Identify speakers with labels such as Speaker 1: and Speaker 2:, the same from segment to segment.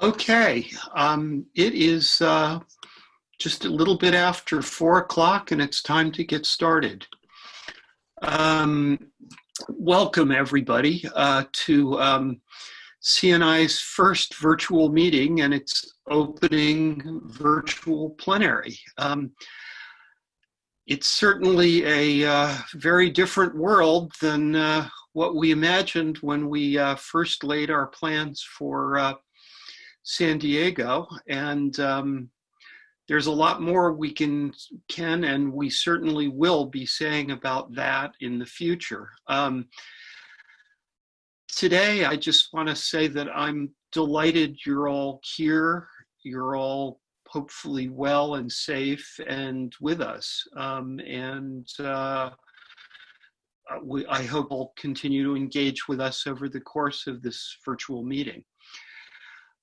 Speaker 1: Okay, um, it is uh, just a little bit after four o'clock and it's time to get started. Um, welcome everybody uh, to um, CNI's first virtual meeting and its opening virtual plenary. Um, it's certainly a uh, very different world than uh, what we imagined when we uh, first laid our plans for uh, San Diego, and um, there's a lot more we can can and we certainly will be saying about that in the future. Um, today, I just want to say that I'm delighted you're all here. You're all hopefully well and safe and with us. Um, and uh, we, I hope will continue to engage with us over the course of this virtual meeting.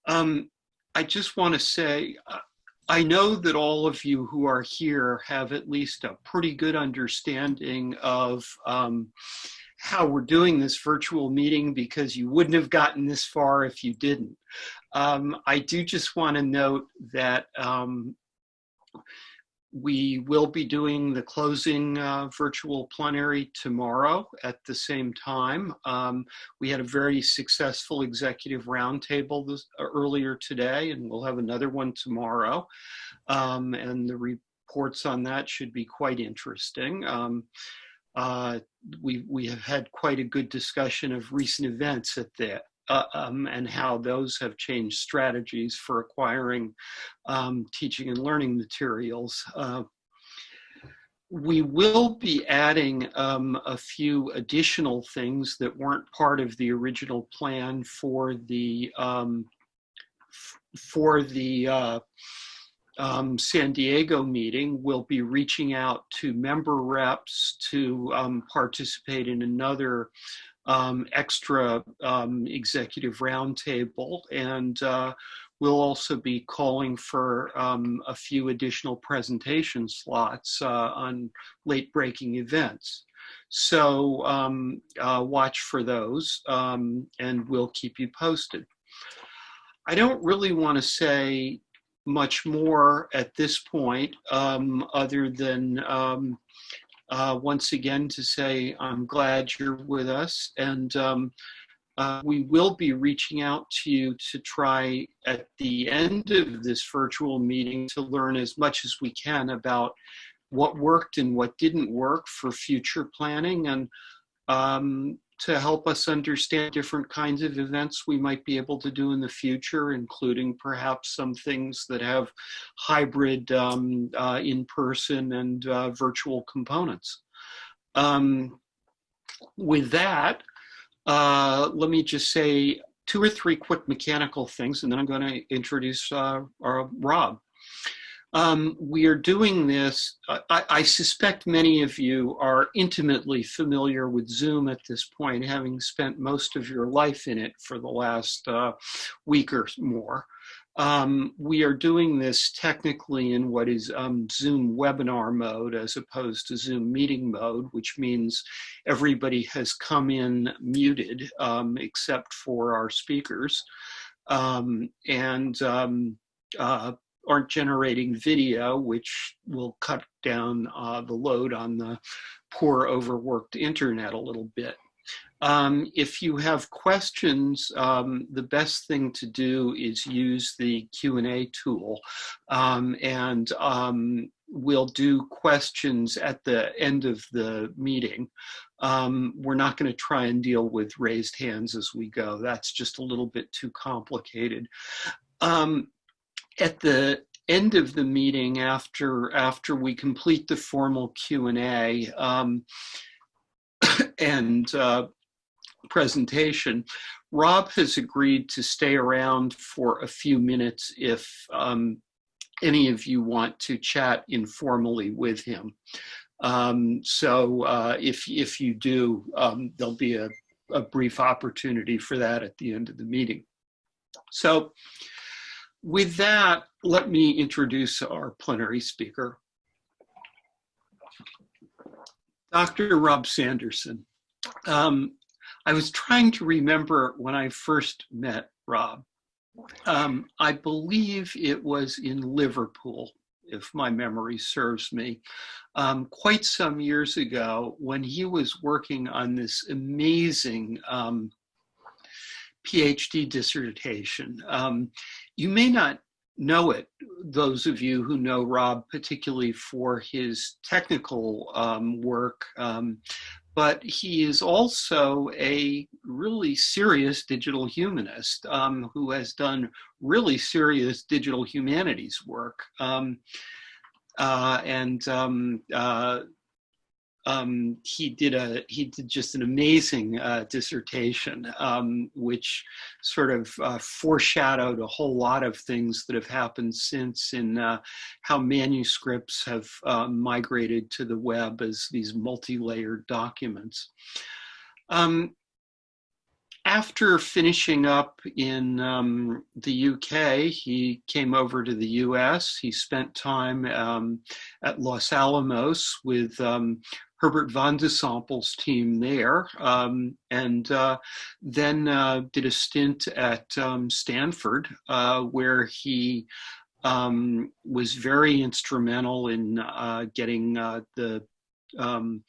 Speaker 1: Um, I just want to say, uh, I know that all of you who are here have at least a pretty good understanding of um, how we're doing this virtual meeting because you wouldn't have gotten this far if you didn't. Um, I do just want to note that um, we will be doing the closing uh, virtual plenary tomorrow at the same time. Um, we had a very successful executive roundtable uh, earlier today, and we'll have another one tomorrow. Um, and the reports on that should be quite interesting. Um, uh, we, we have had quite a good discussion of recent events at the uh, um, and how those have changed strategies for acquiring um, teaching and learning materials. Uh, we will be adding um, a few additional things that weren't part of the original plan for the um, for the uh, um, San Diego meeting, we'll be reaching out to member reps to um, participate in another um, extra um, executive roundtable. And uh, we'll also be calling for um, a few additional presentation slots uh, on late breaking events. So um, uh, watch for those and we'll keep you posted. I don't really want to say much more at this point um, other than um, uh, once again to say I'm glad you're with us and um, uh, we will be reaching out to you to try at the end of this virtual meeting to learn as much as we can about what worked and what didn't work for future planning. And um, to help us understand different kinds of events we might be able to do in the future, including perhaps some things that have hybrid um, uh, in-person and uh, virtual components. Um, with that, uh, let me just say two or three quick mechanical things, and then I'm going to introduce uh, our Rob. Um, we are doing this, I, I, suspect many of you are intimately familiar with Zoom at this point, having spent most of your life in it for the last uh, week or more. Um, we are doing this technically in what is um, Zoom webinar mode as opposed to Zoom meeting mode, which means everybody has come in muted um, except for our speakers. Um, and um, uh, aren't generating video, which will cut down uh, the load on the poor overworked internet a little bit. Um, if you have questions, um, the best thing to do is use the Q&A tool um, and um, we'll do questions at the end of the meeting. Um, we're not going to try and deal with raised hands as we go. That's just a little bit too complicated. Um, at the end of the meeting after after we complete the formal Q&A um, and uh, presentation, Rob has agreed to stay around for a few minutes if um, any of you want to chat informally with him. Um, so uh, if, if you do, um, there'll be a, a brief opportunity for that at the end of the meeting. So with that, let me introduce our plenary speaker. Dr. Rob Sanderson. Um, I was trying to remember when I first met Rob. Um, I believe it was in Liverpool, if my memory serves me, um, quite some years ago when he was working on this amazing um, PhD dissertation. Um, you may not know it, those of you who know Rob, particularly for his technical um, work, um, but he is also a really serious digital humanist um, who has done really serious digital humanities work. Um, uh, and um, uh, um, he did a he did just an amazing uh, dissertation, um, which sort of uh, foreshadowed a whole lot of things that have happened since in uh, how manuscripts have uh, migrated to the web as these multi-layered documents. Um, after finishing up in um, the UK, he came over to the US. He spent time um, at Los Alamos with um, Herbert van de Sompel's team there, um, and uh, then uh, did a stint at um, Stanford, uh, where he um, was very instrumental in uh, getting uh, the um,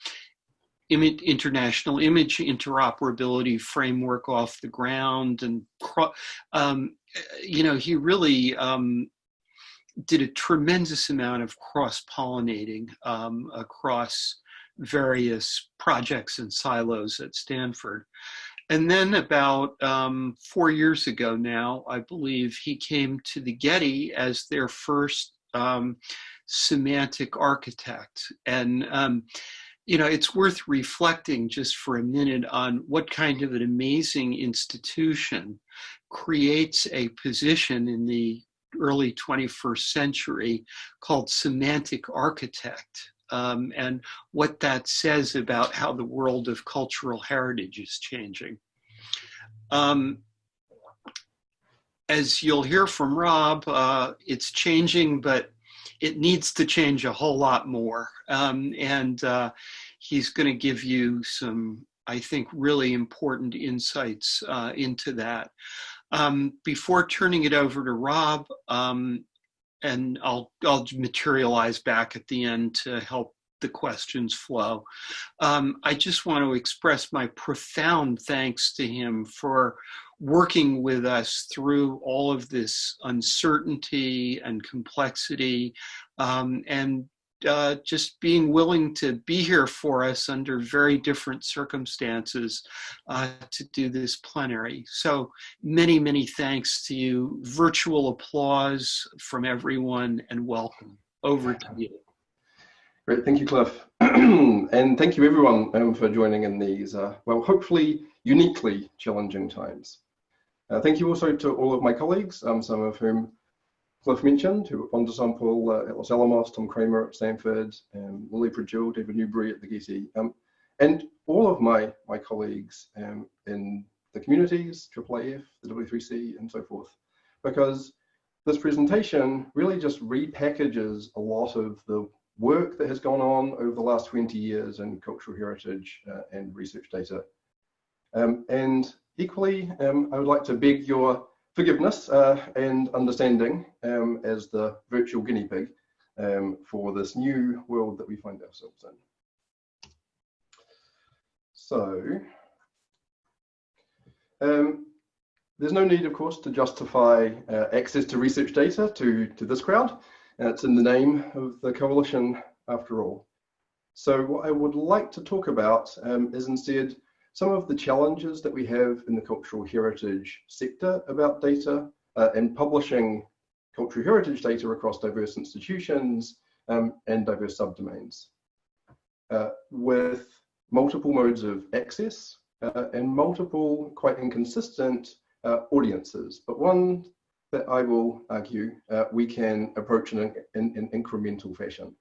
Speaker 1: international image interoperability framework off the ground and um, you know he really um, did a tremendous amount of cross-pollinating um, across various projects and silos at Stanford. And then about um, four years ago now, I believe, he came to the Getty as their first um, semantic architect. And um, you know, it's worth reflecting just for a minute on what kind of an amazing institution creates a position in the early 21st century called semantic architect um, and what that says about how the world of cultural heritage is changing. Um, as you'll hear from Rob, uh, it's changing, but it needs to change a whole lot more. Um, and uh, he's going to give you some, I think, really important insights uh, into that. Um, before turning it over to Rob, um, and I'll, I'll materialize back at the end to help the questions flow. Um, I just want to express my profound thanks to him for working with us through all of this uncertainty and complexity um, and uh, just being willing to be here for us under very different circumstances uh, to do this plenary. So many, many thanks to you. Virtual applause from everyone and welcome. Over to you.
Speaker 2: Great, thank you, Cliff. and thank you everyone um, for joining in these, uh, well, hopefully uniquely challenging times. Uh, thank you also to all of my colleagues, um, some of whom Cliff mentioned, who van de Sompel uh, at Los Alamos, Tom Kramer at Stanford, um, Lily Pregill, David Newbury at the Getty, um, and all of my, my colleagues um, in the communities, IIIF, the W3C, and so forth, because this presentation really just repackages a lot of the work that has gone on over the last 20 years in cultural heritage uh, and research data. Um, and equally, um, I would like to beg your forgiveness uh, and understanding um, as the virtual guinea pig um, for this new world that we find ourselves in. So, um, there's no need, of course, to justify uh, access to research data to, to this crowd. Uh, it's in the name of the coalition, after all. So what I would like to talk about um, is instead some of the challenges that we have in the cultural heritage sector about data uh, and publishing cultural heritage data across diverse institutions um, and diverse subdomains. Uh, with multiple modes of access uh, and multiple quite inconsistent uh, audiences, but one that I will argue uh, we can approach in an incremental fashion.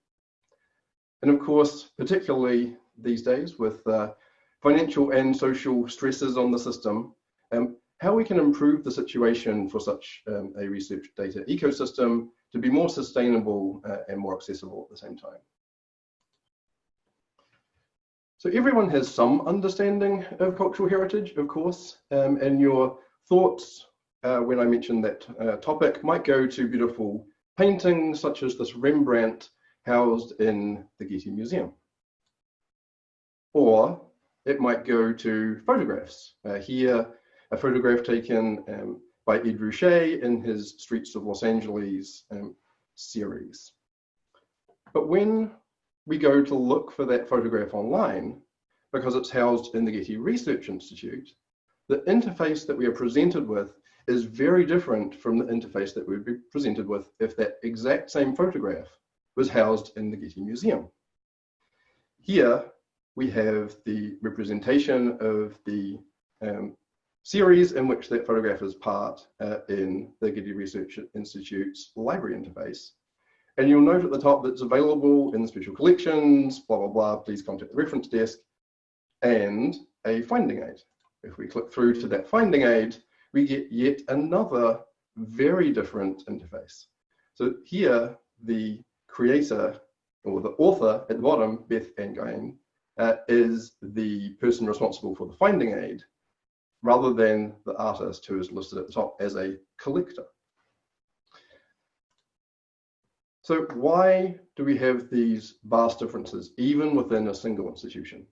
Speaker 2: And of course, particularly these days with uh, financial and social stresses on the system, um, how we can improve the situation for such um, a research data ecosystem to be more sustainable uh, and more accessible at the same time. So everyone has some understanding of cultural heritage, of course, um, and your thoughts, uh, when I mention that uh, topic might go to beautiful paintings such as this Rembrandt housed in the Getty Museum. Or it might go to photographs. Uh, here, a photograph taken um, by Ed Ruscha in his Streets of Los Angeles um, series. But when we go to look for that photograph online, because it's housed in the Getty Research Institute, the interface that we are presented with is very different from the interface that we'd be presented with if that exact same photograph was housed in the Getty Museum. Here we have the representation of the um, series in which that photograph is part uh, in the Getty Research Institute's library interface. And you'll note at the top that it's available in the special collections, blah, blah, blah, please contact the reference desk, and a finding aid. If we click through to that finding aid, we get yet another very different interface. So here, the creator or the author at the bottom, Beth Ann uh, is the person responsible for the finding aid rather than the artist who is listed at the top as a collector. So why do we have these vast differences even within a single institution?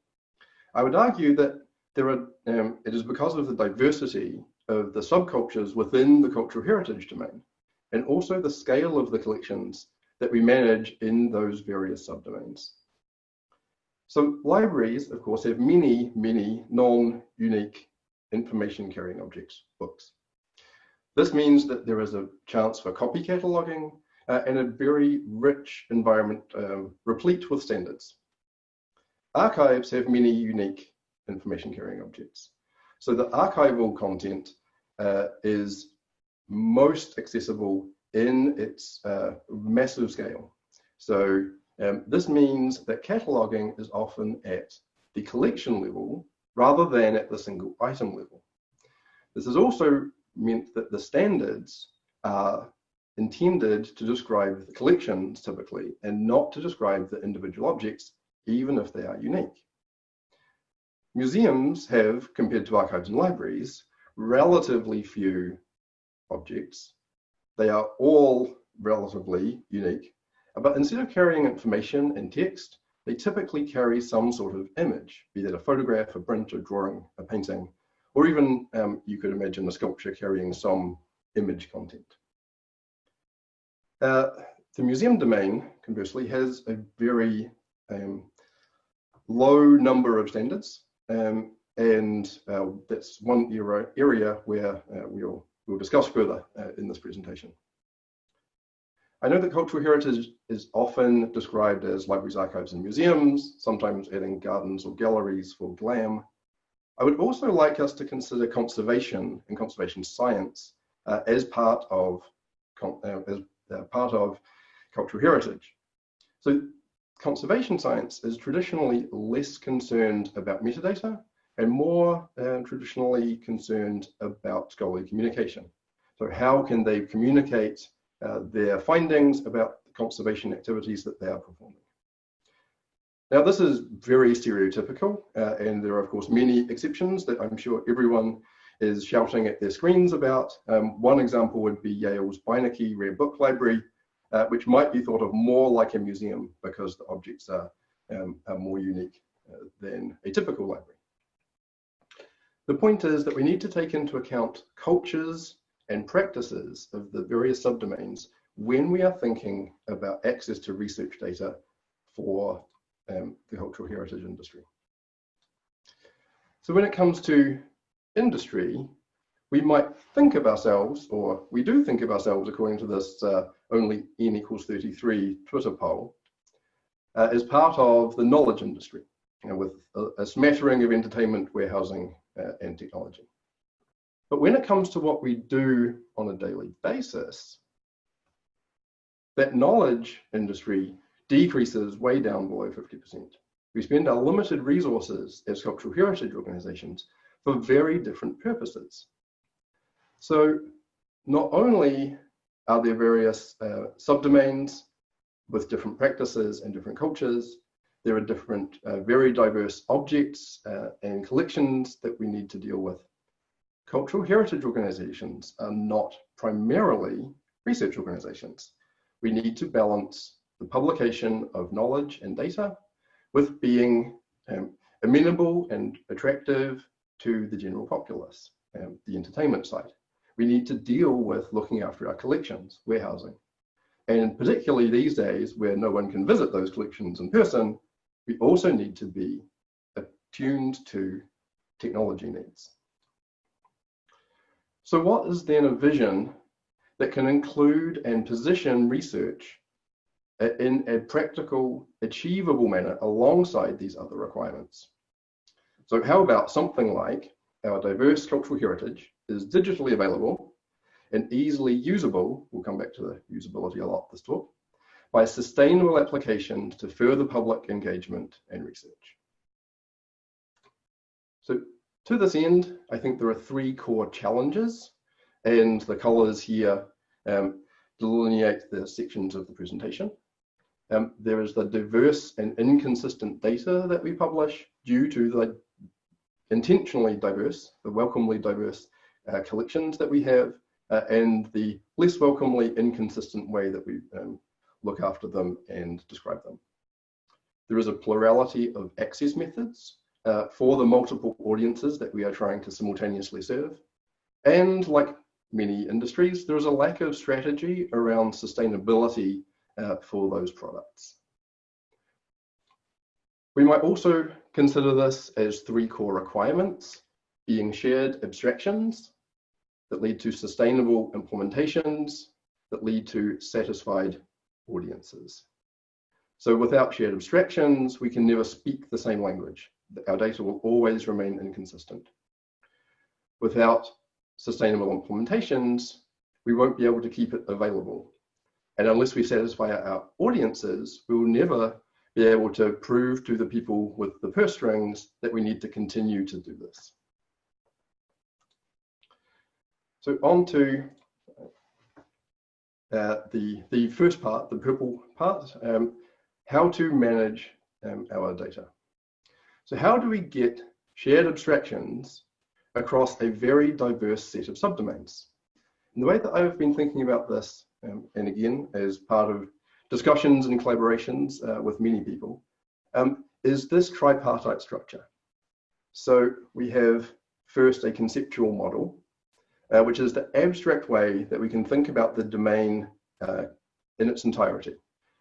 Speaker 2: I would argue that there are, um, it is because of the diversity of the subcultures within the cultural heritage domain, and also the scale of the collections that we manage in those various subdomains. So libraries, of course, have many, many non-unique information carrying objects, books. This means that there is a chance for copy cataloging uh, and a very rich environment um, replete with standards. Archives have many unique information carrying objects. So the archival content uh, is most accessible in its uh, massive scale. So um, this means that cataloging is often at the collection level rather than at the single item level. This has also meant that the standards are intended to describe the collections typically and not to describe the individual objects, even if they are unique. Museums have, compared to archives and libraries, relatively few objects. They are all relatively unique, but instead of carrying information in text, they typically carry some sort of image, be that a photograph, a print, a drawing, a painting, or even um, you could imagine a sculpture carrying some image content. Uh, the museum domain, conversely, has a very um, low number of standards. Um, and uh, that's one era, area where uh, we'll, we'll discuss further uh, in this presentation. I know that cultural heritage is often described as libraries, archives, and museums, sometimes adding gardens or galleries for glam. I would also like us to consider conservation and conservation science uh, as part of uh, as uh, part of cultural heritage. So conservation science is traditionally less concerned about metadata and more uh, traditionally concerned about scholarly communication. So how can they communicate uh, their findings about the conservation activities that they are performing? Now, this is very stereotypical, uh, and there are, of course, many exceptions that I'm sure everyone is shouting at their screens about. Um, one example would be Yale's Beinecke Rare Book Library, uh, which might be thought of more like a museum because the objects are, um, are more unique uh, than a typical library. The point is that we need to take into account cultures and practices of the various subdomains when we are thinking about access to research data for um, the cultural heritage industry. So when it comes to industry, we might think of ourselves, or we do think of ourselves according to this uh, only n equals 33 Twitter poll, uh, as part of the knowledge industry, you know, with a, a, smattering of entertainment, warehousing, uh, and technology. But when it comes to what we do on a daily basis, that knowledge industry decreases way down below 50%. We spend our limited resources as cultural heritage organizations for very different purposes. So not only are there various uh, subdomains with different practices and different cultures, there are different, uh, very diverse objects uh, and collections that we need to deal with. Cultural heritage organizations are not primarily research organizations. We need to balance the publication of knowledge and data with being um, amenable and attractive to the general populace, um, the entertainment side. We need to deal with looking after our collections, warehousing. And particularly these days where no one can visit those collections in person, we also need to be attuned to technology needs. So what is then a vision that can include and position research in a practical, achievable manner alongside these other requirements? So how about something like our diverse cultural heritage is digitally available and easily usable, we'll come back to the usability a lot this talk, by sustainable application to further public engagement and research. So to this end, I think there are three core challenges and the colors here um, delineate the sections of the presentation. Um, there is the diverse and inconsistent data that we publish due to the intentionally diverse, the welcomely diverse uh, collections that we have, uh, and the less welcomely inconsistent way that we um, look after them and describe them. There is a plurality of access methods uh, for the multiple audiences that we are trying to simultaneously serve. And like many industries, there is a lack of strategy around sustainability uh, for those products. We might also consider this as three core requirements, being shared abstractions that lead to sustainable implementations that lead to satisfied audiences. So without shared abstractions, we can never speak the same language. Our data will always remain inconsistent. Without sustainable implementations, we won't be able to keep it available. And unless we satisfy our audiences, we will never be able to prove to the people with the purse strings that we need to continue to do this. So on to uh, the, the first part, the purple part, um, how to manage um, our data. So how do we get shared abstractions across a very diverse set of subdomains? And the way that I've been thinking about this, um, and again, as part of discussions and collaborations uh, with many people, um, is this tripartite structure. So we have first a conceptual model, uh, which is the abstract way that we can think about the domain uh, in its entirety.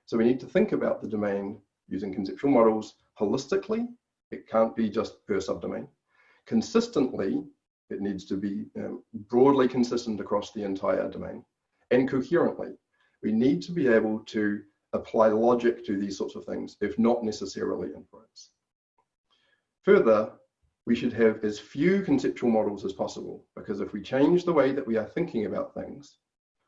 Speaker 2: So we need to think about the domain using conceptual models holistically. It can't be just per subdomain. Consistently, it needs to be um, broadly consistent across the entire domain and coherently we need to be able to apply logic to these sorts of things, if not necessarily inference. Further, we should have as few conceptual models as possible, because if we change the way that we are thinking about things,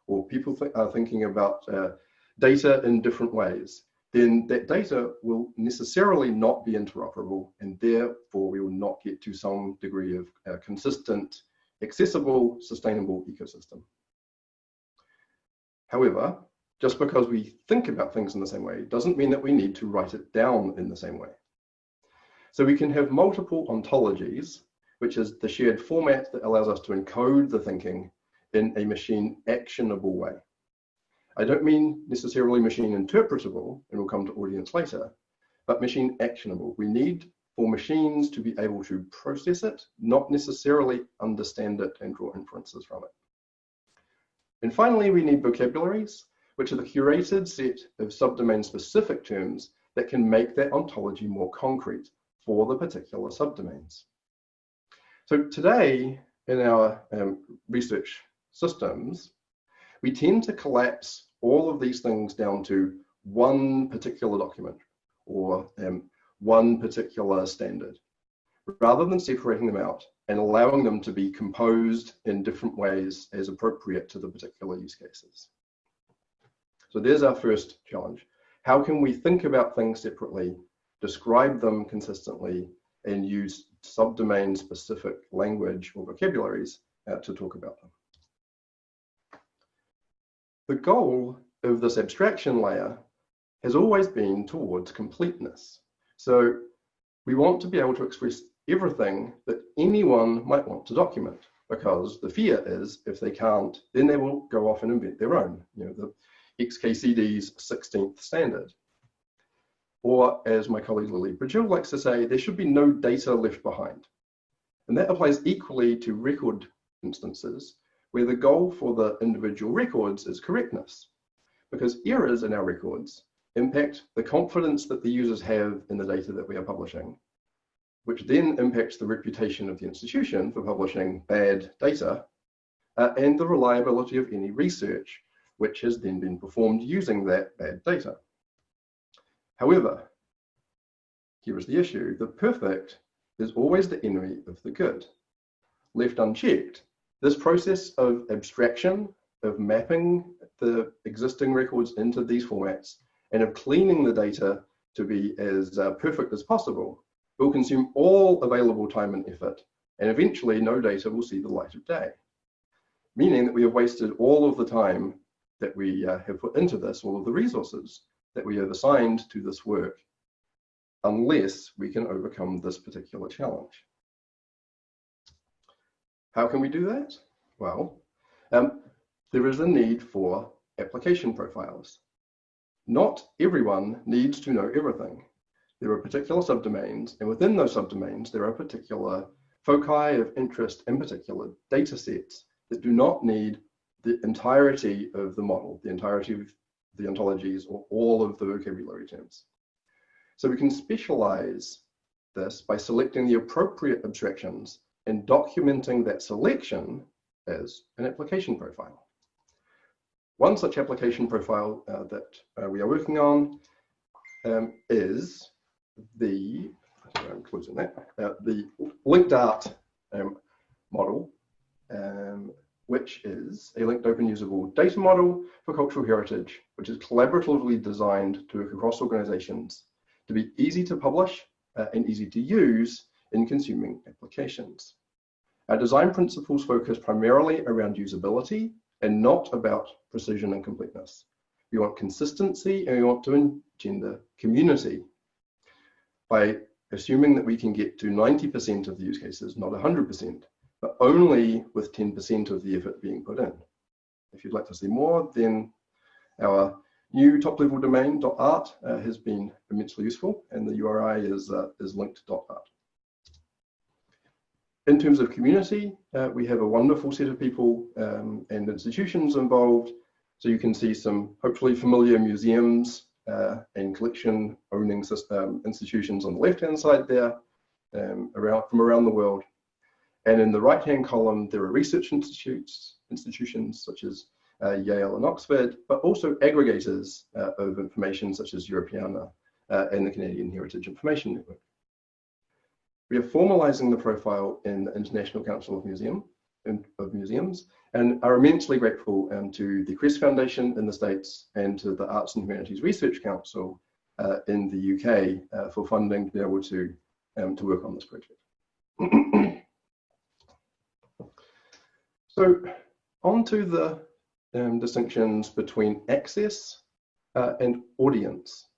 Speaker 2: or people th are thinking about uh, data in different ways, then that data will necessarily not be interoperable, and therefore we will not get to some degree of uh, consistent, accessible, sustainable ecosystem. However, just because we think about things in the same way doesn't mean that we need to write it down in the same way. So we can have multiple ontologies, which is the shared format that allows us to encode the thinking in a machine actionable way. I don't mean necessarily machine interpretable, and we'll come to audience later, but machine actionable. We need for machines to be able to process it, not necessarily understand it and draw inferences from it. And finally, we need vocabularies, which are the curated set of subdomain specific terms that can make that ontology more concrete for the particular subdomains. So today in our um, research systems, we tend to collapse all of these things down to one particular document or um, one particular standard, rather than separating them out and allowing them to be composed in different ways as appropriate to the particular use cases. So there's our first challenge. How can we think about things separately, describe them consistently, and use subdomain specific language or vocabularies uh, to talk about them? The goal of this abstraction layer has always been towards completeness. So we want to be able to express everything that anyone might want to document because the fear is if they can't, then they will go off and invent their own, you know, the XKCD's 16th standard. Or as my colleague Lily Pregill likes to say, there should be no data left behind. And that applies equally to record instances where the goal for the individual records is correctness because errors in our records impact the confidence that the users have in the data that we are publishing, which then impacts the reputation of the institution for publishing bad data uh, and the reliability of any research, which has then been performed using that bad data. However, here is the issue, the perfect is always the enemy of the good. Left unchecked, this process of abstraction, of mapping the existing records into these formats, and of cleaning the data to be as uh, perfect as possible, will consume all available time and effort, and eventually no data will see the light of day. Meaning that we have wasted all of the time that we uh, have put into this, all of the resources that we have assigned to this work, unless we can overcome this particular challenge. How can we do that? Well, um, there is a need for application profiles. Not everyone needs to know everything. There are particular subdomains, and within those subdomains, there are particular foci of interest in particular data sets that do not need the entirety of the model, the entirety of the ontologies, or all of the vocabulary terms. So we can specialize this by selecting the appropriate abstractions and documenting that selection as an application profile. One such application profile uh, that uh, we are working on um, is the, I'm closing that, uh, the linked art um, model, um, which is a linked open usable data model for cultural heritage, which is collaboratively designed to work across organizations to be easy to publish uh, and easy to use in consuming applications. Our design principles focus primarily around usability and not about precision and completeness. We want consistency and we want to engender community by assuming that we can get to 90% of the use cases, not 100%, but only with 10% of the effort being put in. If you'd like to see more, then our new top-level domain .art uh, has been immensely useful, and the URI is, uh, is linked .art. In terms of community, uh, we have a wonderful set of people um, and institutions involved. So you can see some hopefully familiar museums uh, and collection owning system, institutions on the left-hand side there um, around, from around the world. And in the right-hand column, there are research institutes, institutions such as uh, Yale and Oxford, but also aggregators uh, of information such as Europeana uh, and the Canadian Heritage Information Network. We are formalizing the profile in the International Council of Museum of Museums and are immensely grateful um, to the Kress Foundation in the States and to the Arts and Humanities Research Council uh, in the UK uh, for funding to be able to, um, to work on this project. so on to the um, distinctions between access uh, and audience.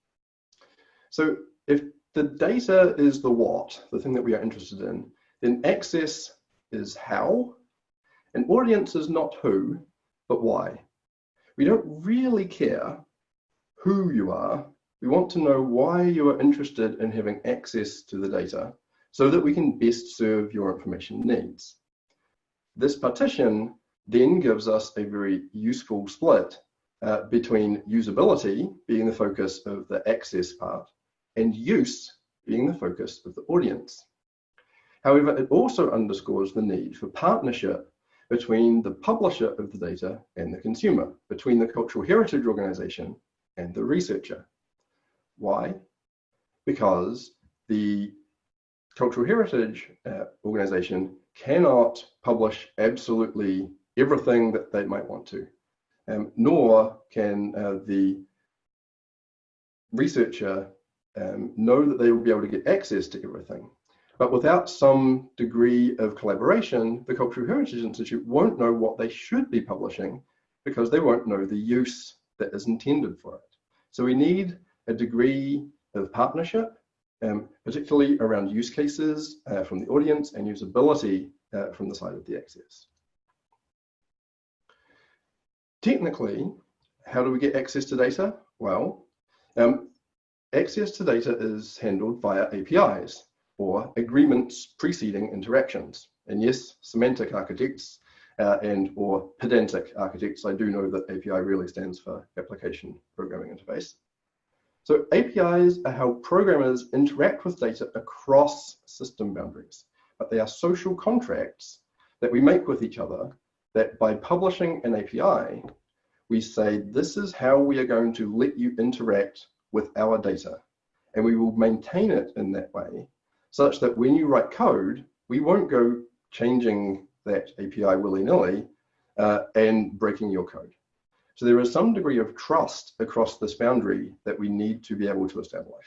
Speaker 2: So if the data is the what, the thing that we are interested in. Then access is how, and audience is not who, but why. We don't really care who you are. We want to know why you are interested in having access to the data so that we can best serve your information needs. This partition then gives us a very useful split uh, between usability being the focus of the access part and use being the focus of the audience. However, it also underscores the need for partnership between the publisher of the data and the consumer, between the cultural heritage organization and the researcher. Why? Because the cultural heritage uh, organization cannot publish absolutely everything that they might want to, um, nor can uh, the researcher um, know that they will be able to get access to everything. But without some degree of collaboration, the Cultural Heritage Institute won't know what they should be publishing because they won't know the use that is intended for it. So we need a degree of partnership, um, particularly around use cases uh, from the audience and usability uh, from the side of the access. Technically, how do we get access to data? Well, um, access to data is handled via APIs or agreements preceding interactions. And yes, semantic architects uh, and or pedantic architects, I do know that API really stands for Application Programming Interface. So APIs are how programmers interact with data across system boundaries, but they are social contracts that we make with each other that by publishing an API, we say, this is how we are going to let you interact with our data. And we will maintain it in that way, such that when you write code, we won't go changing that API willy-nilly uh, and breaking your code. So there is some degree of trust across this boundary that we need to be able to establish.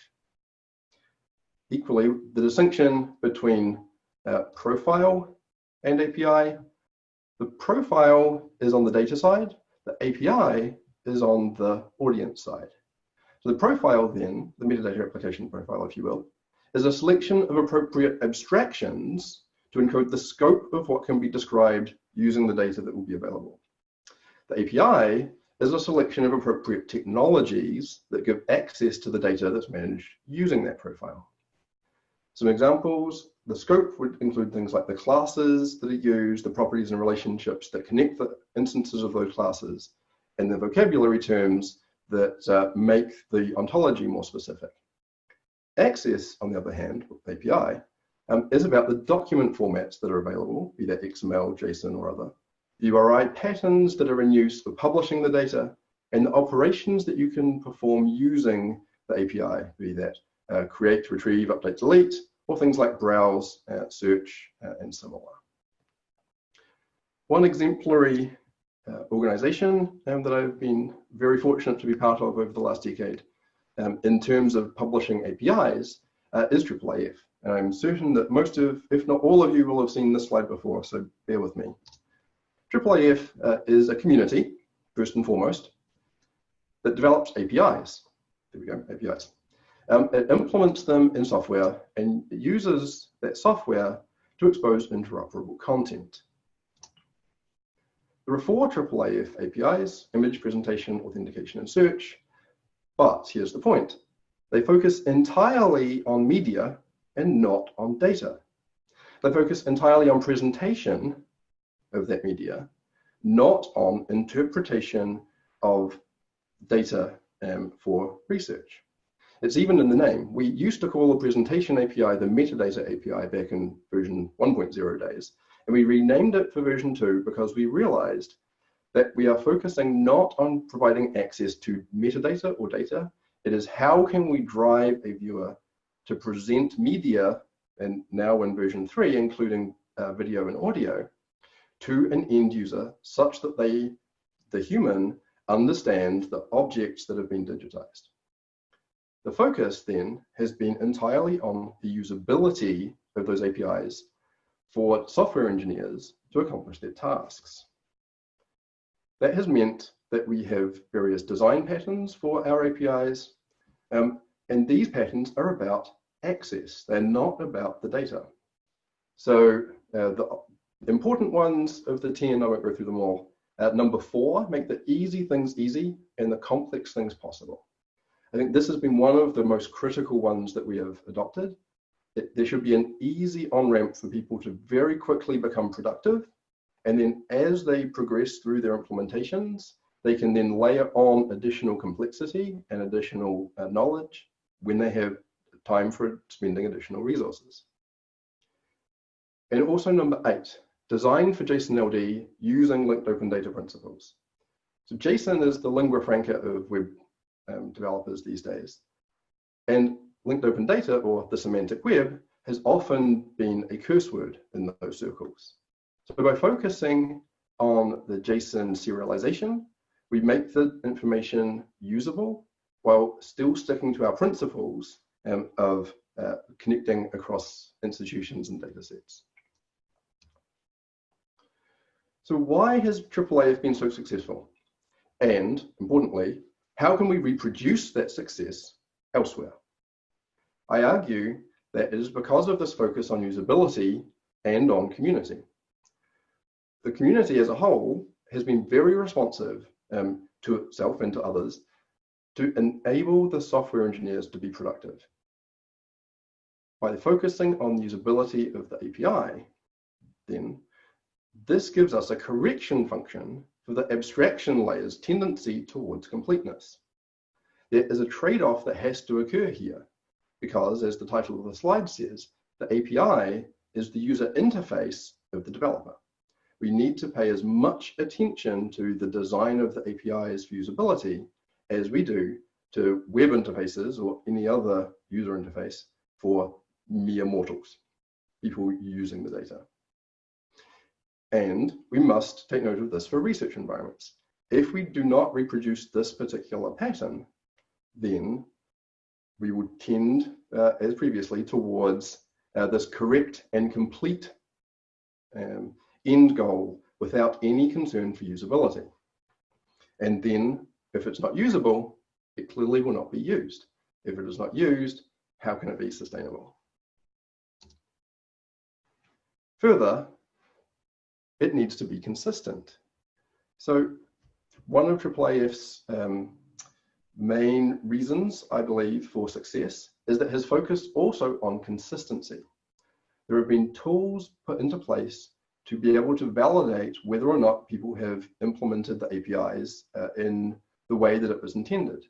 Speaker 2: Equally, the distinction between uh, profile and API, the profile is on the data side, the API is on the audience side. So the profile then, the metadata application profile, if you will, is a selection of appropriate abstractions to encode the scope of what can be described using the data that will be available. The API is a selection of appropriate technologies that give access to the data that's managed using that profile. Some examples, the scope would include things like the classes that are used, the properties and relationships that connect the instances of those classes, and the vocabulary terms that uh, make the ontology more specific. Access, on the other hand, with API, um, is about the document formats that are available, be that XML, JSON, or other, URI patterns that are in use for publishing the data, and the operations that you can perform using the API, be that uh, create, retrieve, update, delete, or things like browse, uh, search, uh, and similar. One exemplary uh, organization um, that I've been very fortunate to be part of over the last decade um, in terms of publishing APIs uh, is IIIF. And I'm certain that most of, if not all of you will have seen this slide before, so bear with me. IIIF uh, is a community, first and foremost, that develops APIs. There we go, APIs. Um, it implements them in software and uses that software to expose interoperable content. There are four IIIF APIs, image, presentation, authentication, and search. But here's the point. They focus entirely on media and not on data. They focus entirely on presentation of that media, not on interpretation of data um, for research. It's even in the name. We used to call the presentation API the metadata API back in version 1.0 days, and we renamed it for version 2 because we realized that we are focusing not on providing access to metadata or data, it is how can we drive a viewer to present media, and now in version 3, including uh, video and audio, to an end user such that they, the human, understand the objects that have been digitized. The focus then has been entirely on the usability of those APIs for software engineers to accomplish their tasks. That has meant that we have various design patterns for our APIs, um, and these patterns are about access. They're not about the data. So uh, the important ones of the 10, I won't go through them all. Uh, number four, make the easy things easy and the complex things possible. I think this has been one of the most critical ones that we have adopted. There should be an easy on-ramp for people to very quickly become productive. And then as they progress through their implementations, they can then layer on additional complexity and additional uh, knowledge when they have time for spending additional resources. And also number eight, design for JSON LD using linked open data principles. So JSON is the lingua franca of web um, developers these days. And linked open data or the semantic web has often been a curse word in those circles. So by focusing on the JSON serialization, we make the information usable while still sticking to our principles um, of uh, connecting across institutions and data sets. So why has IIIF been so successful? And importantly, how can we reproduce that success elsewhere? I argue that it is because of this focus on usability and on community. the community as a whole has been very responsive um, to itself and to others to enable the software engineers to be productive. By focusing on the usability of the API, then this gives us a correction function for the abstraction layer's tendency towards completeness. There is a trade-off that has to occur here because, as the title of the slide says, the API is the user interface of the developer. We need to pay as much attention to the design of the API's usability as we do to web interfaces or any other user interface for mere mortals, people using the data. And we must take note of this for research environments. If we do not reproduce this particular pattern, then we would tend, uh, as previously, towards uh, this correct and complete um, end goal without any concern for usability. And then, if it's not usable, it clearly will not be used. If it is not used, how can it be sustainable? Further, it needs to be consistent. So one of IIIF's um, main reasons, I believe, for success is that his focus also on consistency. There have been tools put into place to be able to validate whether or not people have implemented the APIs uh, in the way that it was intended.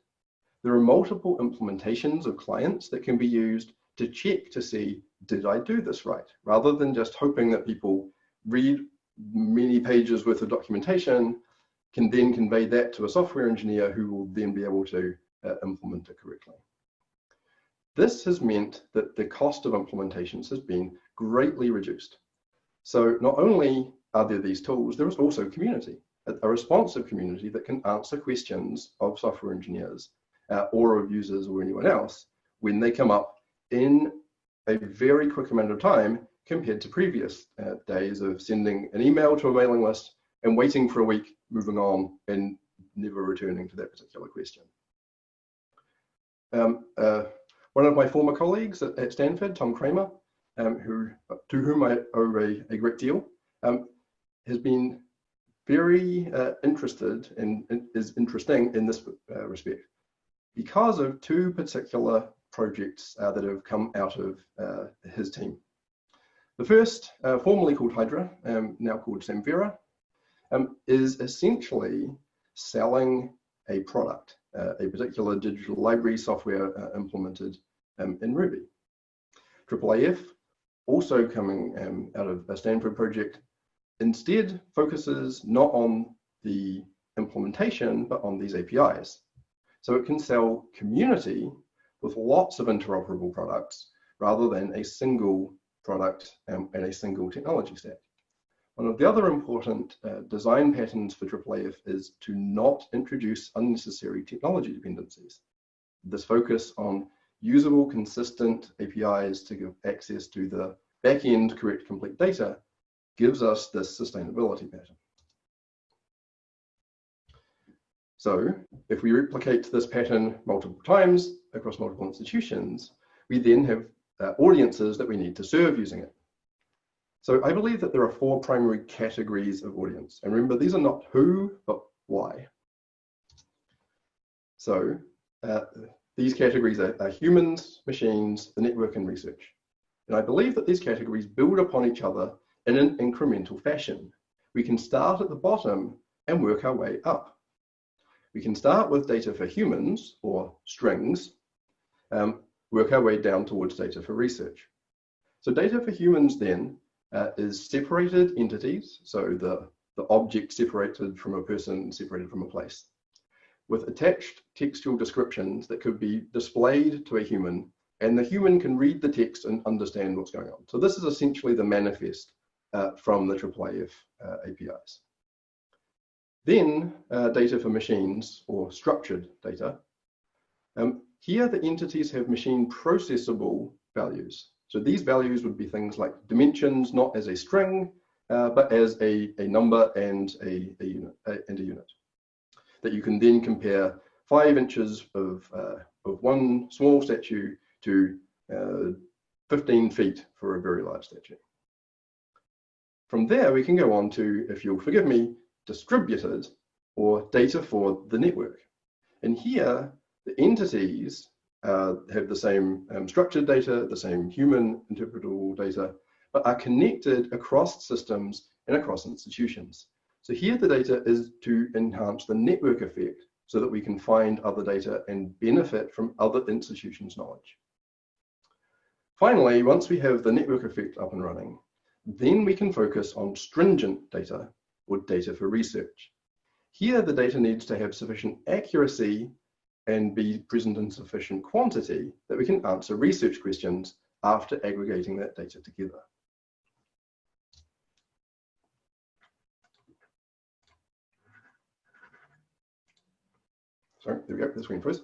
Speaker 2: There are multiple implementations of clients that can be used to check to see, did I do this right? Rather than just hoping that people read many pages worth of documentation, can then convey that to a software engineer who will then be able to uh, implement it correctly. This has meant that the cost of implementations has been greatly reduced. So not only are there these tools, there is also community, a, a responsive community that can answer questions of software engineers uh, or of users or anyone else when they come up in a very quick amount of time compared to previous uh, days of sending an email to a mailing list and waiting for a week, moving on, and never returning to that particular question. Um, uh, one of my former colleagues at, at Stanford, Tom Kramer, um, who, to whom I owe a, a great deal, um, has been very uh, interested and in, is interesting in this uh, respect because of two particular projects uh, that have come out of uh, his team. The first, uh, formerly called Hydra, um, now called Samvera, um, is essentially selling a product, uh, a particular digital library software uh, implemented um, in Ruby. IIIF, also coming um, out of a Stanford project, instead focuses not on the implementation, but on these APIs. So it can sell community with lots of interoperable products rather than a single product um, and a single technology stack. One of the other important uh, design patterns for IIIF is to not introduce unnecessary technology dependencies. This focus on usable, consistent APIs to give access to the back-end correct complete data gives us this sustainability pattern. So if we replicate this pattern multiple times across multiple institutions, we then have uh, audiences that we need to serve using it. So I believe that there are four primary categories of audience. And remember, these are not who, but why. So uh, these categories are, are, humans, machines, the network, and research. And I believe that these categories build upon each other in an incremental fashion. We can start at the bottom and work our way up. We can start with data for humans, or strings, um, work our way down towards data for research. So data for humans then uh, is separated entities, so the, the object separated from a person, separated from a place, with attached textual descriptions that could be displayed to a human, and the human can read the text and understand what's going on. So this is essentially the manifest uh, from the IIIF uh, APIs. Then uh, data for machines, or structured data. Um, here the entities have machine processable values. So these values would be things like dimensions, not as a string, uh, but as a, a number and a, a unit a, and a unit that you can then compare five inches of, uh, of one small statue to uh, 15 feet for a very large statue. From there, we can go on to, if you'll forgive me, distributed or data for the network. And here, the entities uh, have the same um, structured data, the same human interpretable data, but are connected across systems and across institutions. So here the data is to enhance the network effect so that we can find other data and benefit from other institutions' knowledge. Finally, once we have the network effect up and running, then we can focus on stringent data or data for research. Here, the data needs to have sufficient accuracy and be present in sufficient quantity that we can answer research questions after aggregating that data together. Sorry, there we go, the screen froze.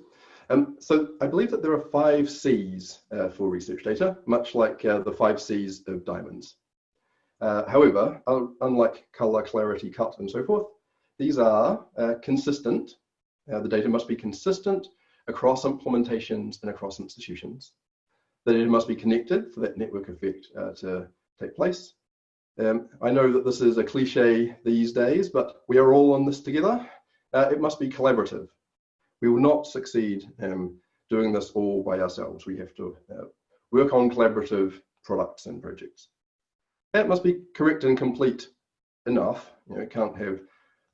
Speaker 2: Um, so I believe that there are five C's uh, for research data, much like uh, the five C's of diamonds. Uh, however, unlike color, clarity, cut, and so forth, these are uh, consistent. Uh, the data must be consistent across implementations and across institutions. The data must be connected for that network effect uh, to take place. Um, I know that this is a cliche these days, but we are all on this together. it must be collaborative we will not succeed um, doing this all by ourselves. We have to uh, work on collaborative products and projects. That must be correct and complete enough. You know, it can't have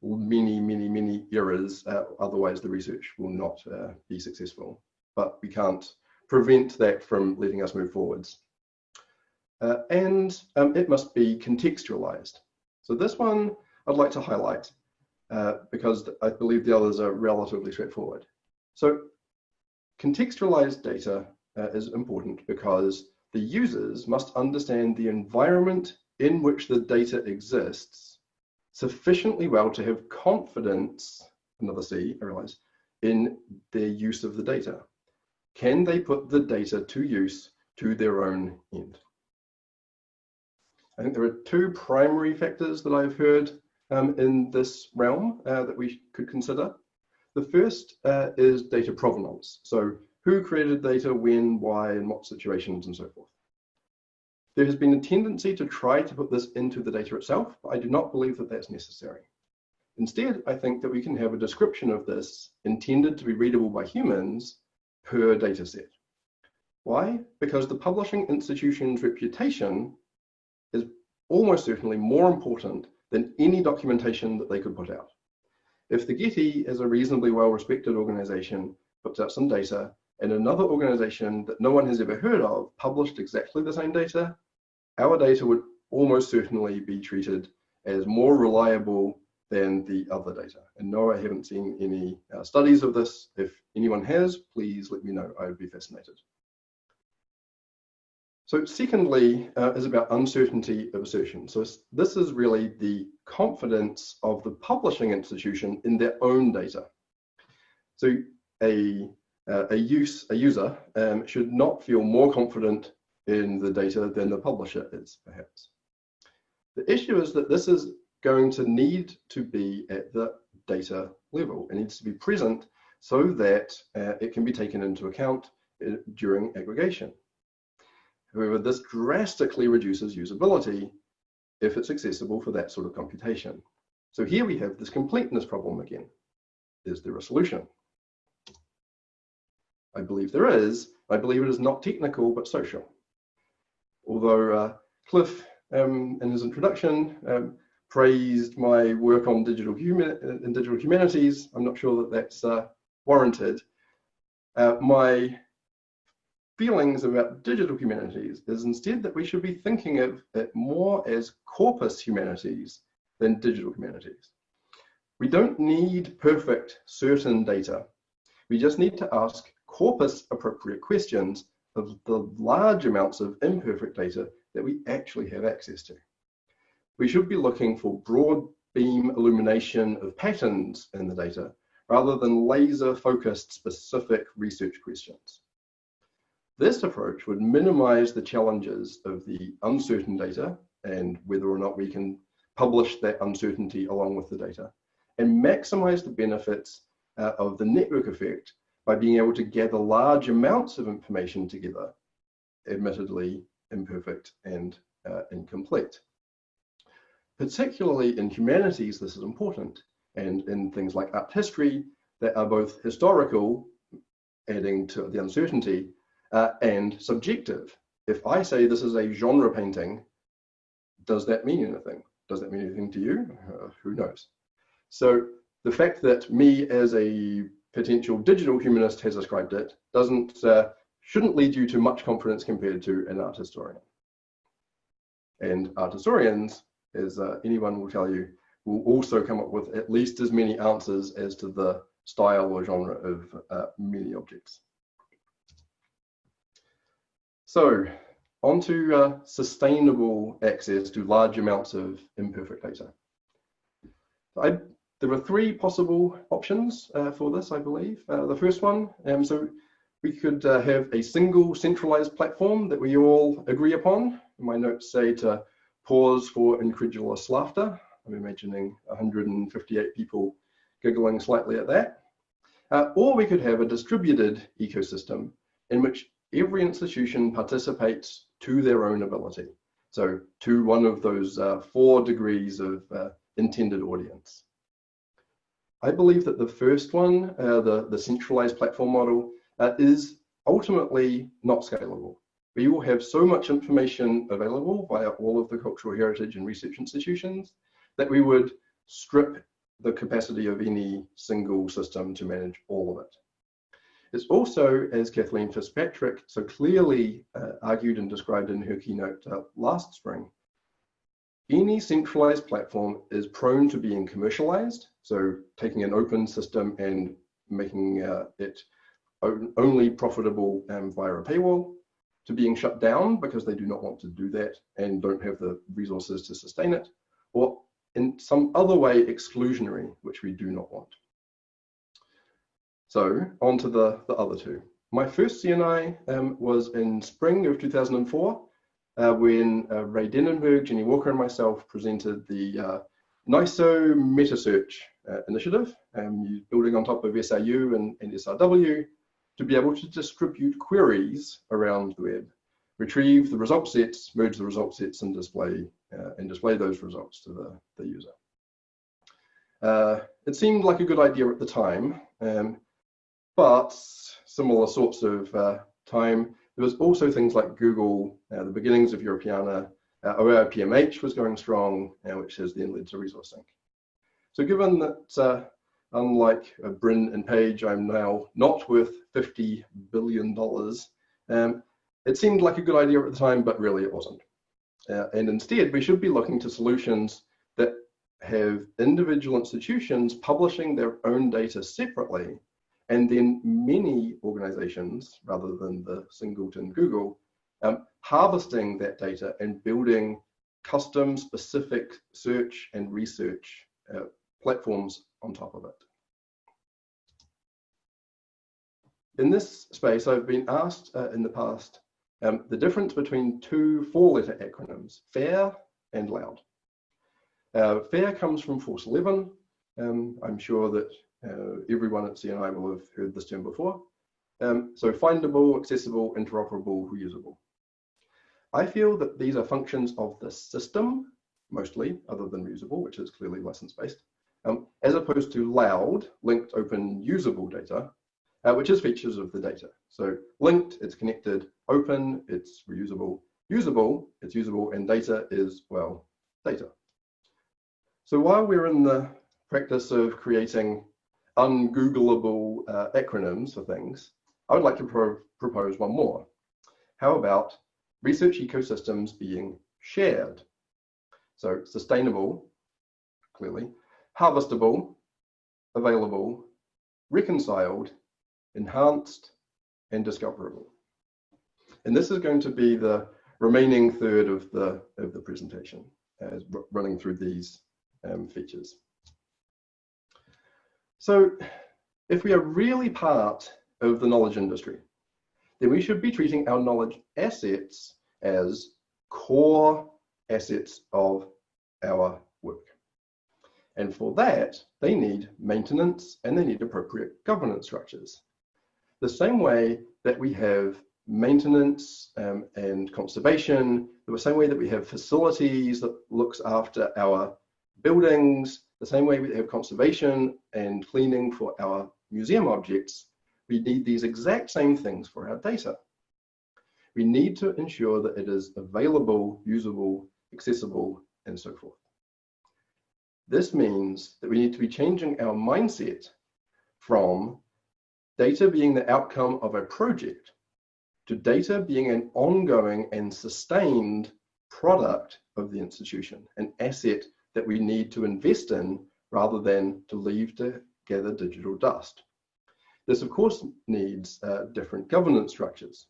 Speaker 2: many, many, many errors, uh, otherwise the research will not uh, be successful. But we can't prevent that from letting us move forwards. Uh, and um, it must be contextualized. So this one I'd like to highlight uh, because I believe the others are relatively straightforward. So contextualized data uh, is important because the users must understand the environment in which the data exists sufficiently well to have confidence, another C, I realize, in their use of the data. Can they put the data to use to their own end? I think there are two primary factors that I've heard um, in this realm uh, that we could consider. The first uh, is data provenance. So who created data, when, why, in what situations, and so forth. There has been a tendency to try to put this into the data itself, but I do not believe that that's necessary. Instead, I think that we can have a description of this intended to be readable by humans per data set. Why? Because the publishing institution's reputation is almost certainly more important than any documentation that they could put out. If the Getty is a reasonably well-respected organization, puts out some data, and another organization that no one has ever heard of published exactly the same data, our data would almost certainly be treated as more reliable than the other data. And no, I haven't seen any uh, studies of this. If anyone has, please let me know. I would be fascinated. So secondly uh, is about uncertainty of assertion. So this is really the confidence of the publishing institution in their own data. So a, uh, a, use, a user um, should not feel more confident in the data than the publisher is, perhaps. The issue is that this is going to need to be at the data level. It needs to be present so that uh, it can be taken into account uh, during aggregation. However, this drastically reduces usability if it's accessible for that sort of computation. So here we have this completeness problem again. Is there a solution? I believe there is. I believe it is not technical, but social. Although uh, Cliff, um, in his introduction, um, praised my work on digital human in digital humanities, I'm not sure that that's uh, warranted. Uh, my feelings about digital humanities is instead that we should be thinking of it more as corpus humanities than digital humanities. We don't need perfect certain data. We just need to ask corpus appropriate questions of the large amounts of imperfect data that we actually have access to. We should be looking for broad beam illumination of patterns in the data rather than laser focused specific research questions. This approach would minimize the challenges of the uncertain data and whether or not we can publish that uncertainty along with the data and maximize the benefits uh, of the network effect by being able to gather large amounts of information together, admittedly imperfect and uh, incomplete. particularly in humanities, this is important. And in things like art history, that are both historical, adding to the uncertainty, uh, and subjective. If I say this is a genre painting, does that mean anything? Does that mean anything to you? Uh, who knows? So the fact that me as a potential digital humanist has ascribed it doesn't uh, shouldn't lead you to much confidence compared to an art historian. And art historians, as uh, anyone will tell you, will also come up with at least as many answers as to the style or genre of uh, many objects. So on to uh, sustainable access to large amounts of imperfect data. I, there are three possible options uh, for this, I believe. Uh, the first one, um, so we could uh, have a single centralized platform that we all agree upon. My notes say to pause for incredulous laughter. I'm imagining 158 people giggling slightly at that. Uh, or we could have a distributed ecosystem in which every institution participates to their own ability. So to one of those uh, four degrees of uh, intended audience. I believe that the first one, uh, the, the centralized platform model, uh, is ultimately not scalable. We will have so much information available via all of the cultural heritage and research institutions that we would strip the capacity of any single system to manage all of it. It's also, as Kathleen Fitzpatrick so clearly uh, argued and described in her keynote uh, last spring, any centralized platform is prone to being commercialized, so taking an open system and making uh, it only profitable um, via a paywall, to being shut down because they do not want to do that and don't have the resources to sustain it, or in some other way exclusionary, which we do not want. So on to the, the other two. My first CNI um, was in spring of 2004 uh, when uh, Ray Denenberg, Jenny Walker and myself presented the uh, NISO MetaSearch uh, initiative, um, building on top of SRU and, and SRW to be able to distribute queries around the web, retrieve the result sets, merge the result sets and display uh, and display those results to the, the user. Uh, it seemed like a good idea at the time, um, but similar sorts of uh, time, there was also things like Google, uh, the beginnings of Europeana, uh, OAI-PMH was going strong, uh, which has then led to ResourceSync. So given that, uh, unlike uh, Brin and Page, I'm now not worth $50 billion, um, it seemed like a good idea at the time, but really it wasn't. Uh, and instead, we should be looking to solutions that have individual institutions publishing their own data separately, and then many organizations, rather than the singleton Google, um, harvesting that data and building custom specific search and research uh, platforms on top of it. In this space, I've been asked uh, in the past um, the difference between two four-letter acronyms, FAIR and LOUD. Uh, FAIR comes from Force 11. Um, I'm sure that uh, everyone at CNI will have heard this term before. Um, so findable, accessible, interoperable, reusable. I feel that these are functions of the system, mostly, other than reusable, which is clearly license-based, um, as opposed to LOUD, linked, open, usable data, uh, which is features of the data. So linked, it's connected, open, it's reusable, usable, it's usable, and data is, well, data. So while we're in the practice of creating ungoogleable uh, acronyms for things, I would like to pro propose one more. How about research ecosystems being shared? So sustainable, clearly, harvestable, available, reconciled, enhanced, and discoverable. And this is going to be the remaining third of the, of the presentation as running through these um, features. So if we are really part of the knowledge industry, then we should be treating our knowledge assets as core assets of our work. And for that, they need maintenance and they need appropriate governance structures. The same way that we have maintenance um, and conservation, the same way that we have facilities that looks after our buildings, the same way we have conservation and cleaning for our museum objects, we need these exact same things for our data. We need to ensure that it is available, usable, accessible, and so forth. This means that we need to be changing our mindset from data being the outcome of a project to data being an ongoing and sustained product of the institution, an asset that we need to invest in rather than to leave to gather digital dust. This, of course, needs uh, different governance structures.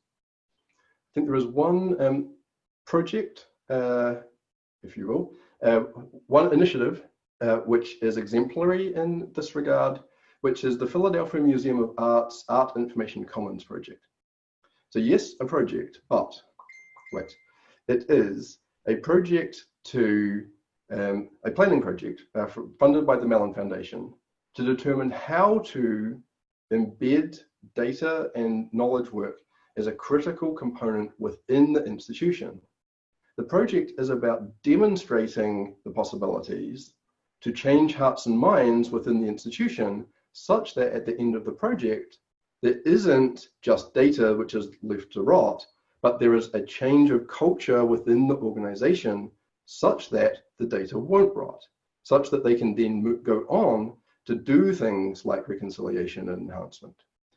Speaker 2: I think there is one um, project, uh, if you will, uh, one initiative uh, which is exemplary in this regard, which is the Philadelphia Museum of Art's Art Information Commons project. So yes, a project, but wait, it is a project to um, a planning project uh, funded by the Mellon Foundation to determine how to embed data and knowledge work as a critical component within the institution. The project is about demonstrating the possibilities to change hearts and minds within the institution such that at the end of the project, there isn't just data which is left to rot, but there is a change of culture within the organization such that the data won't rot, such that they can then go on to do things like reconciliation and enhancement.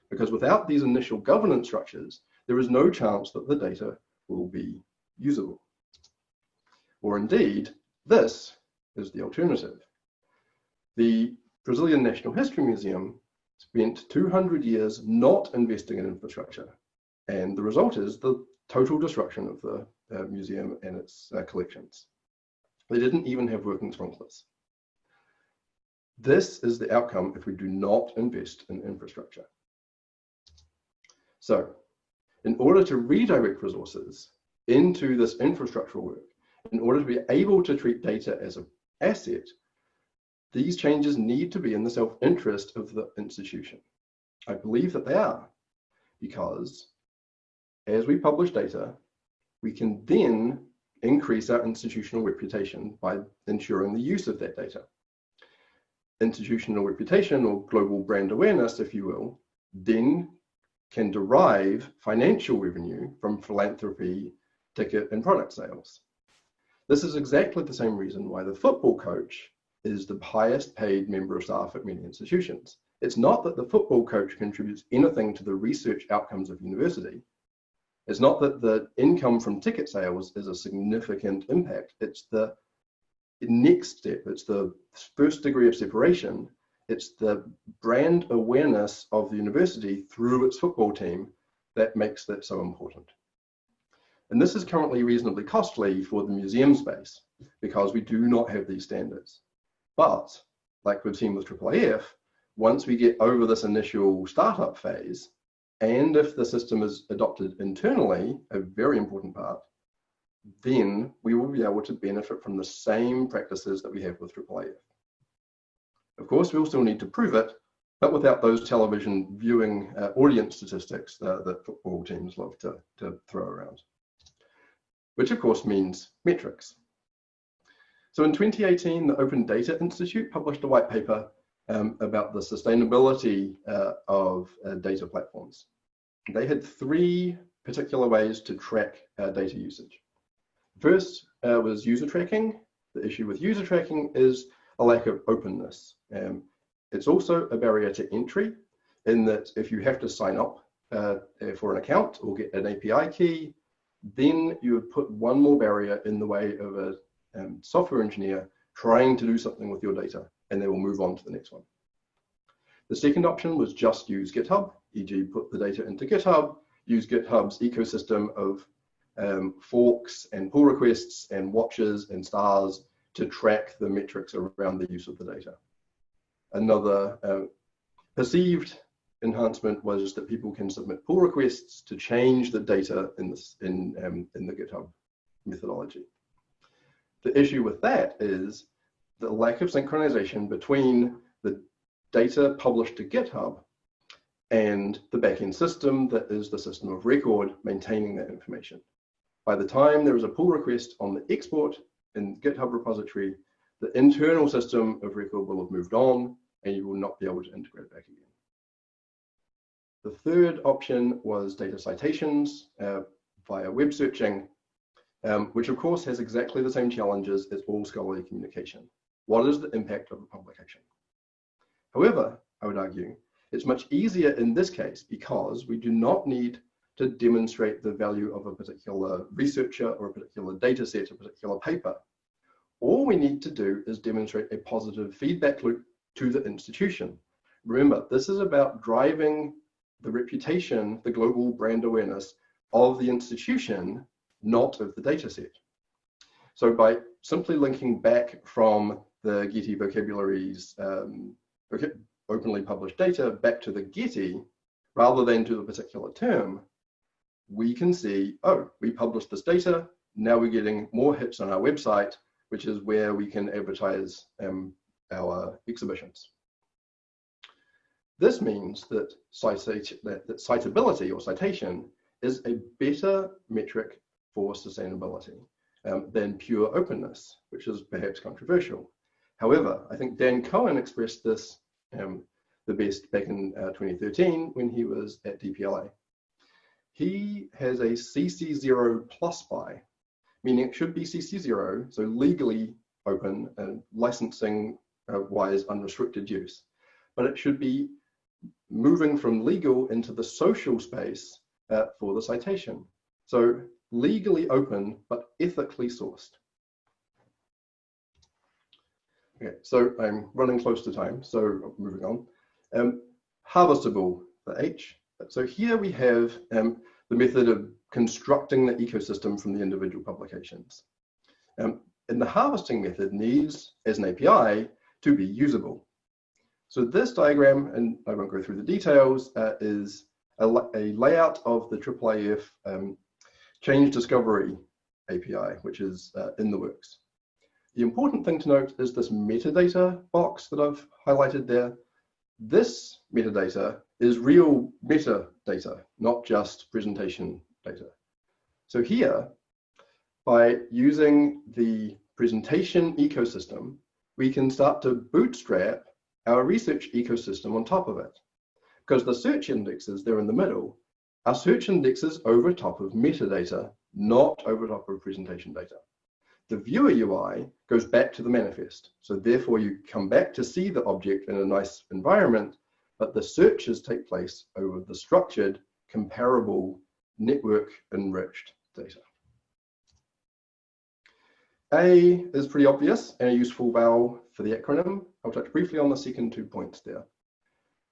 Speaker 2: Because without these initial governance structures, there is no chance that the data will be usable. Or indeed, this is the alternative. The Brazilian National History Museum spent 200 years not investing in infrastructure. And the result is the total destruction of the uh, museum and its uh, collections. They didn't even have working sprinklers. This is the outcome if we do not invest in infrastructure. So in order to redirect resources into this infrastructural work, in order to be able to treat data as an asset, these changes need to be in the self-interest of the institution. I believe that they are, because as we publish data, we can then increase our institutional reputation by ensuring the use of that data. Institutional reputation or global brand awareness, if you will, then can derive financial revenue from philanthropy, ticket and product sales. This is exactly the same reason why the football coach is the highest paid member of staff at many institutions. It's not that the football coach contributes anything to the research outcomes of university. It's not that the income from ticket sales is a significant impact. It's the next step. It's the first degree of separation. It's the brand awareness of the university through its football team that makes that so important. And this is currently reasonably costly for the museum space because we do not have these standards. But like we've seen with IIIF, once we get over this initial startup phase, and if the system is adopted internally, a very important part, then we will be able to benefit from the same practices that we have with IIIF. Of course, we'll still need to prove it, but without those television viewing uh, audience statistics uh, that football teams love to, to throw around, which of course means metrics. So in 2018, the Open Data Institute published a white paper um, about the sustainability uh, of uh, data platforms. They had three particular ways to track uh, data usage. First uh, was user tracking. The issue with user tracking is a lack of openness. Um, it's also a barrier to entry in that if you have to sign up uh, for an account or get an API key, then you would put one more barrier in the way of a um, software engineer trying to do something with your data, and they will move on to the next one. The second option was just use GitHub, e.g. put the data into GitHub, use GitHub's ecosystem of um, forks and pull requests and watches and stars to track the metrics around the use of the data. Another uh, perceived enhancement was that people can submit pull requests to change the data in, this, in, um, in the GitHub methodology. The issue with that is the lack of synchronization between data published to GitHub and the backend system that is the system of record maintaining that information. By the time there is a pull request on the export in GitHub repository, the internal system of record will have moved on and you will not be able to integrate it back again. The third option was data citations uh, via web searching, um, which of course has exactly the same challenges as all scholarly communication. What is the impact of a publication? However, I would argue, it's much easier in this case because we do not need to demonstrate the value of a particular researcher or a particular data set, a particular paper. All we need to do is demonstrate a positive feedback loop to the institution. Remember, this is about driving the reputation, the global brand awareness of the institution, not of the data set. So by simply linking back from the Getty vocabularies um, openly published data back to the Getty, rather than to the particular term, we can see, oh, we published this data, now we're getting more hits on our website, which is where we can advertise um, our exhibitions. This means that, that, that citability or citation is a better metric for sustainability um, than pure openness, which is perhaps controversial. However, I think Dan Cohen expressed this um, the best back in uh, 2013 when he was at DPLA. He has a CC0 plus by, meaning it should be CC0, so legally open and licensing uh, wise unrestricted use. But it should be moving from legal into the social space uh, for the citation. So legally open, but ethically sourced. Okay, so I'm running close to time, so moving on. Um, harvestable, the H. So here we have um, the method of constructing the ecosystem from the individual publications. Um, and the harvesting method needs, as an API, to be usable. So this diagram, and I won't go through the details, uh, is a, a, layout of the IIIF um, change discovery API, which is uh, in the works. The important thing to note is this metadata box that I've highlighted there. This metadata is real metadata, not just presentation data. So here, by using the presentation ecosystem, we can start to bootstrap our research ecosystem on top of it. Because the search indexes, they're in the middle, our search indexes over top of metadata, not over top of presentation data. The viewer UI goes back to the manifest. So therefore you come back to see the object in a nice environment, but the searches take place over the structured, comparable, network enriched data. A is pretty obvious and a useful vowel for the acronym. I'll touch briefly on the second two points there.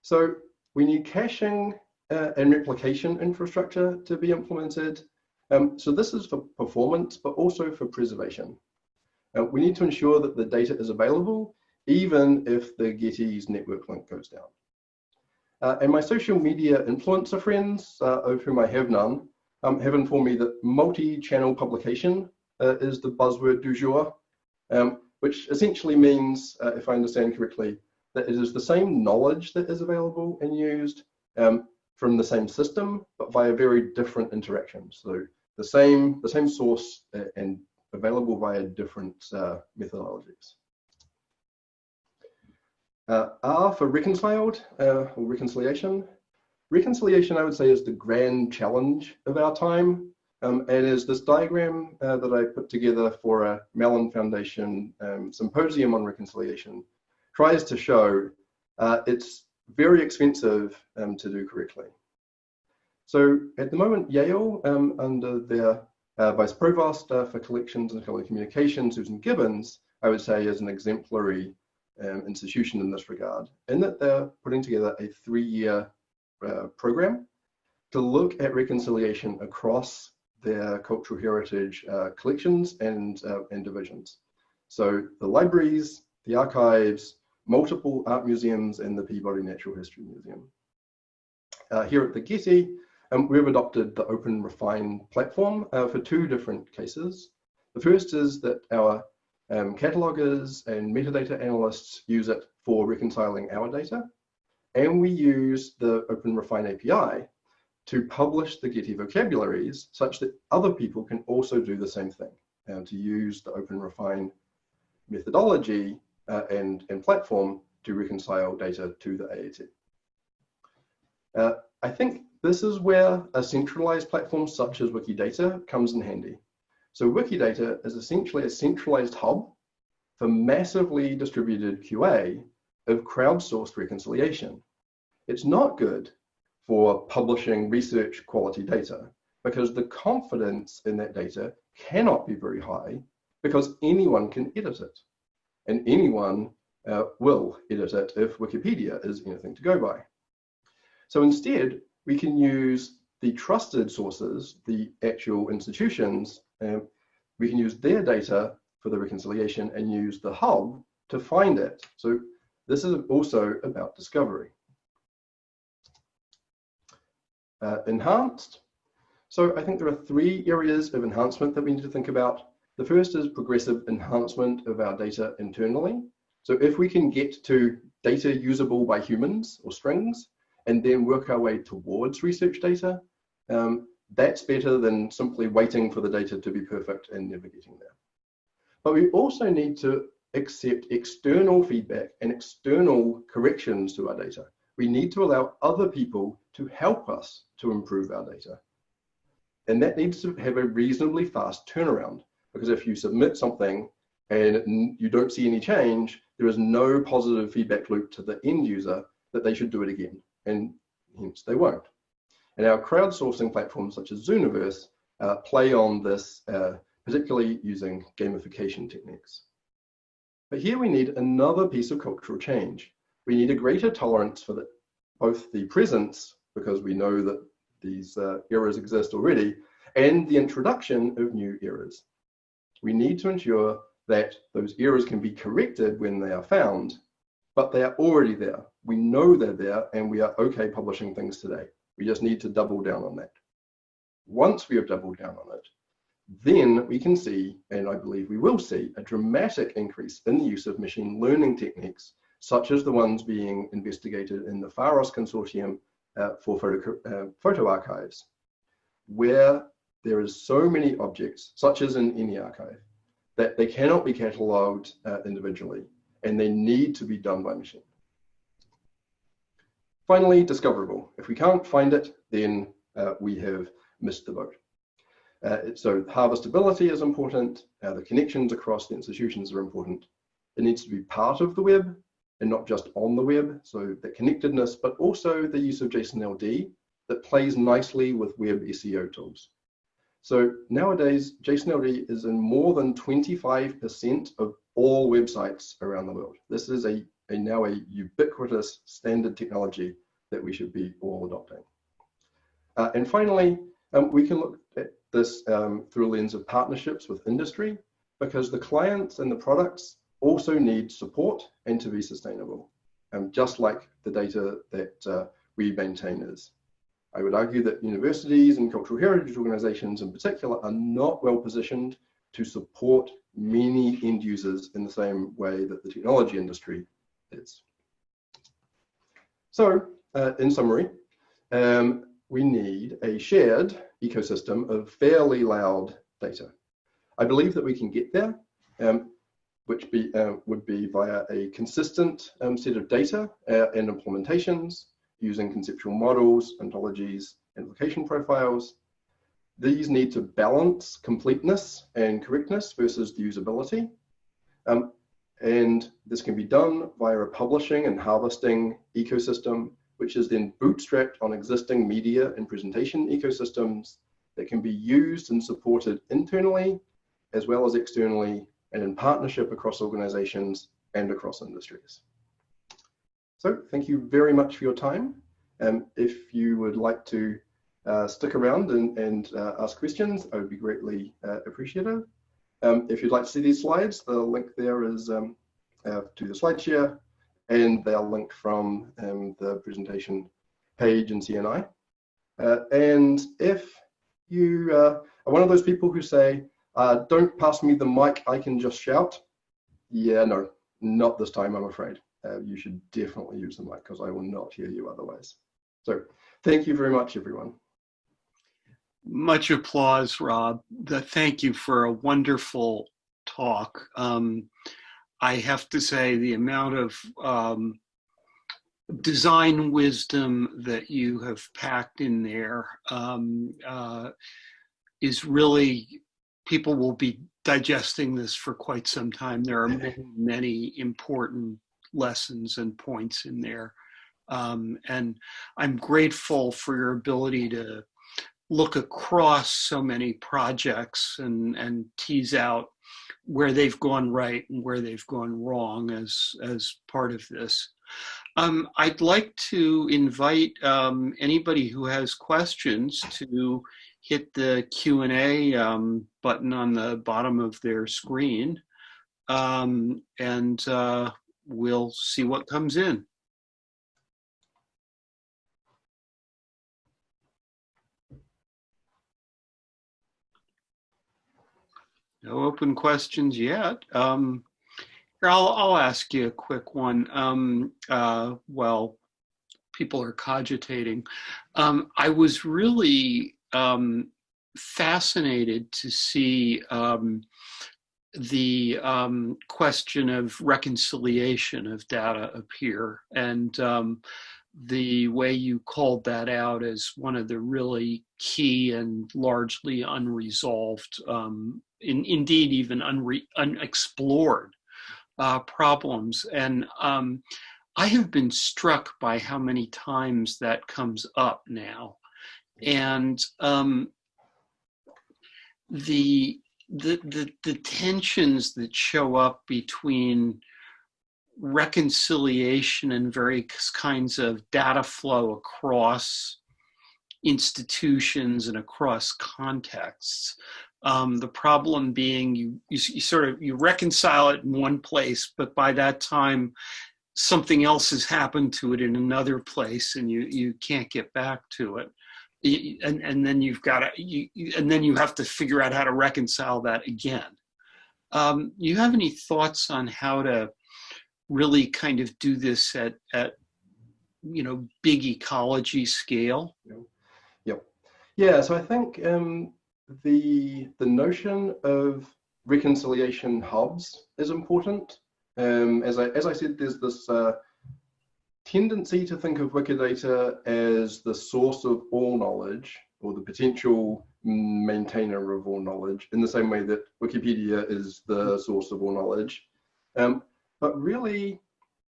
Speaker 2: So we need caching uh, and replication infrastructure to be implemented. Um, so this is for performance, but also for preservation. Uh, we need to ensure that the data is available, even if the Getty's network link goes down. Uh, and my social media influencer friends, uh, of whom I have none, um, have informed me that multi-channel publication uh, is the buzzword du jour, um, which essentially means, uh, if I understand correctly, that it is the same knowledge that is available and used um, from the same system, but via very different interactions. So the same, the same source uh, and available via different uh, methodologies. Uh, R for reconciled uh, or reconciliation. Reconciliation, I would say, is the grand challenge of our time. Um, and is this diagram uh, that I put together for a Mellon Foundation um, symposium on reconciliation tries to show uh, it's very expensive um, to do correctly. So at the moment, Yale, um, under their uh, Vice Provost uh, for Collections and Communication, Susan Gibbons, I would say is an exemplary um, institution in this regard, in that they're putting together a three-year uh, program to look at reconciliation across their cultural heritage uh, collections and, uh, and divisions. So the libraries, the archives, multiple art museums, and the Peabody Natural History Museum. Uh, here at the Getty, um, we've adopted the Open Refine platform uh, for two different cases. The first is that our um, catalogers and metadata analysts use it for reconciling our data. and we use the Open Refine API to publish the Getty vocabularies such that other people can also do the same thing and to use the Open Refine methodology uh, and, and platform to reconcile data to the AAT. Uh, I think this is where a centralized platform such as Wikidata comes in handy. So Wikidata is essentially a centralized hub for massively distributed QA of crowdsourced reconciliation. It's not good for publishing research quality data because the confidence in that data cannot be very high because anyone can edit it and anyone uh, will edit it if Wikipedia is anything to go by. So instead, we can use the trusted sources, the actual institutions, um, we can use their data for the reconciliation and use the hub to find it. So this is also about discovery. Uh, enhanced. So I think there are three areas of enhancement that we need to think about. The first is progressive enhancement of our data internally. So if we can get to data usable by humans or strings, and then work our way towards research data, um, that's better than simply waiting for the data to be perfect and never getting there. But we also need to accept external feedback and external corrections to our data. We need to allow other people to help us to improve our data. And that needs to have a reasonably fast turnaround because if you submit something and you don't see any change, there is no positive feedback loop to the end user that they should do it again, and hence they won't. And our crowdsourcing platforms such as Zooniverse uh, play on this, uh, particularly using gamification techniques. But here we need another piece of cultural change. We need a greater tolerance for the, both the presence, because we know that these uh, errors exist already, and the introduction of new errors. We need to ensure that those errors can be corrected when they are found, but they are already there. We know they're there and we are okay publishing things today. We just need to double down on that. Once we have doubled down on it, then we can see, and I believe we will see, a dramatic increase in the use of machine learning techniques, such as the ones being investigated in the PHAROS consortium uh, for photo, uh, photo archives, where there is so many objects, such as in any archive, that they cannot be catalogued uh, individually, and they need to be done by machine. Finally, discoverable. If we can't find it, then uh, we have missed the boat. Uh, so harvestability is important. Uh, the connections across the institutions are important. It needs to be part of the web and not just on the web. So the connectedness, but also the use of JSON-LD that plays nicely with web SEO tools. So nowadays, JSON-LD is in more than 25% of all websites around the world. This is a a now a ubiquitous standard technology that we should be all adopting. Uh, and finally, um, we can look at this um, through a lens of partnerships with industry because the clients and the products also need support and to be sustainable, um, just like the data that uh, we maintain is. I would argue that universities and cultural heritage organizations in particular are not well positioned to support many end users in the same way that the technology industry is. So uh, in summary, um, we need a shared ecosystem of fairly loud data. I believe that we can get there, um, which be, uh, would be via a consistent um, set of data uh, and implementations using conceptual models, ontologies, and location profiles. These need to balance completeness and correctness versus the usability. Um, and this can be done via a publishing and harvesting ecosystem, which is then bootstrapped on existing media and presentation ecosystems that can be used and supported internally as well as externally and in partnership across organizations and across industries. So thank you very much for your time. Um, if you would like to uh, stick around and, and uh, ask questions, I would be greatly uh, appreciative. Um, if you'd like to see these slides, the link there is um, uh, to the slide share, and they're linked from um, the presentation page in CNI. Uh, and if you uh, are one of those people who say, uh, don't pass me the mic, I can just shout, yeah, no, not this time, I'm afraid. uh, you should definitely use the mic because I will not hear you otherwise. So thank you very much, everyone.
Speaker 1: Much applause, Rob. The, thank you for a wonderful talk. Um, I have to say the amount of um, design wisdom that you have packed in there um, uh, is really, people will be digesting this for quite some time. There are many, many important lessons and points in there. Um, and I'm grateful for your ability to look across so many projects and, and tease out where they've gone right and where they've gone wrong as, as part of this. Um, I'd like to invite um, anybody who has questions to hit the Q&A um, button on the bottom of their screen um, and uh, we'll see what comes in. No open questions yet. Um, I'll, I'll ask you a quick one. Um, uh, well, people are cogitating. Um, I was really um, fascinated to see um, the um, question of reconciliation of data appear and um, the way you called that out as one of the really key and largely unresolved, um, in, indeed even unre unexplored uh, problems. And um, I have been struck by how many times that comes up now. And um, the the, the, the tensions that show up between reconciliation and various kinds of data flow across institutions and across contexts. Um, the problem being you, you, you, sort of, you reconcile it in one place, but by that time, something else has happened to it in another place and you, you can't get back to it and and then you've got to you, and then you have to figure out how to reconcile that again. Um, you have any thoughts on how to really kind of do this at at you know big ecology scale?
Speaker 2: Yep. Yeah. So I think um, the the notion of reconciliation hubs is important. Um, as I as I said, there's this uh, tendency to think of Wikidata as the source of all knowledge or the potential maintainer of all knowledge in the same way that Wikipedia is the source of all knowledge. Um, but really,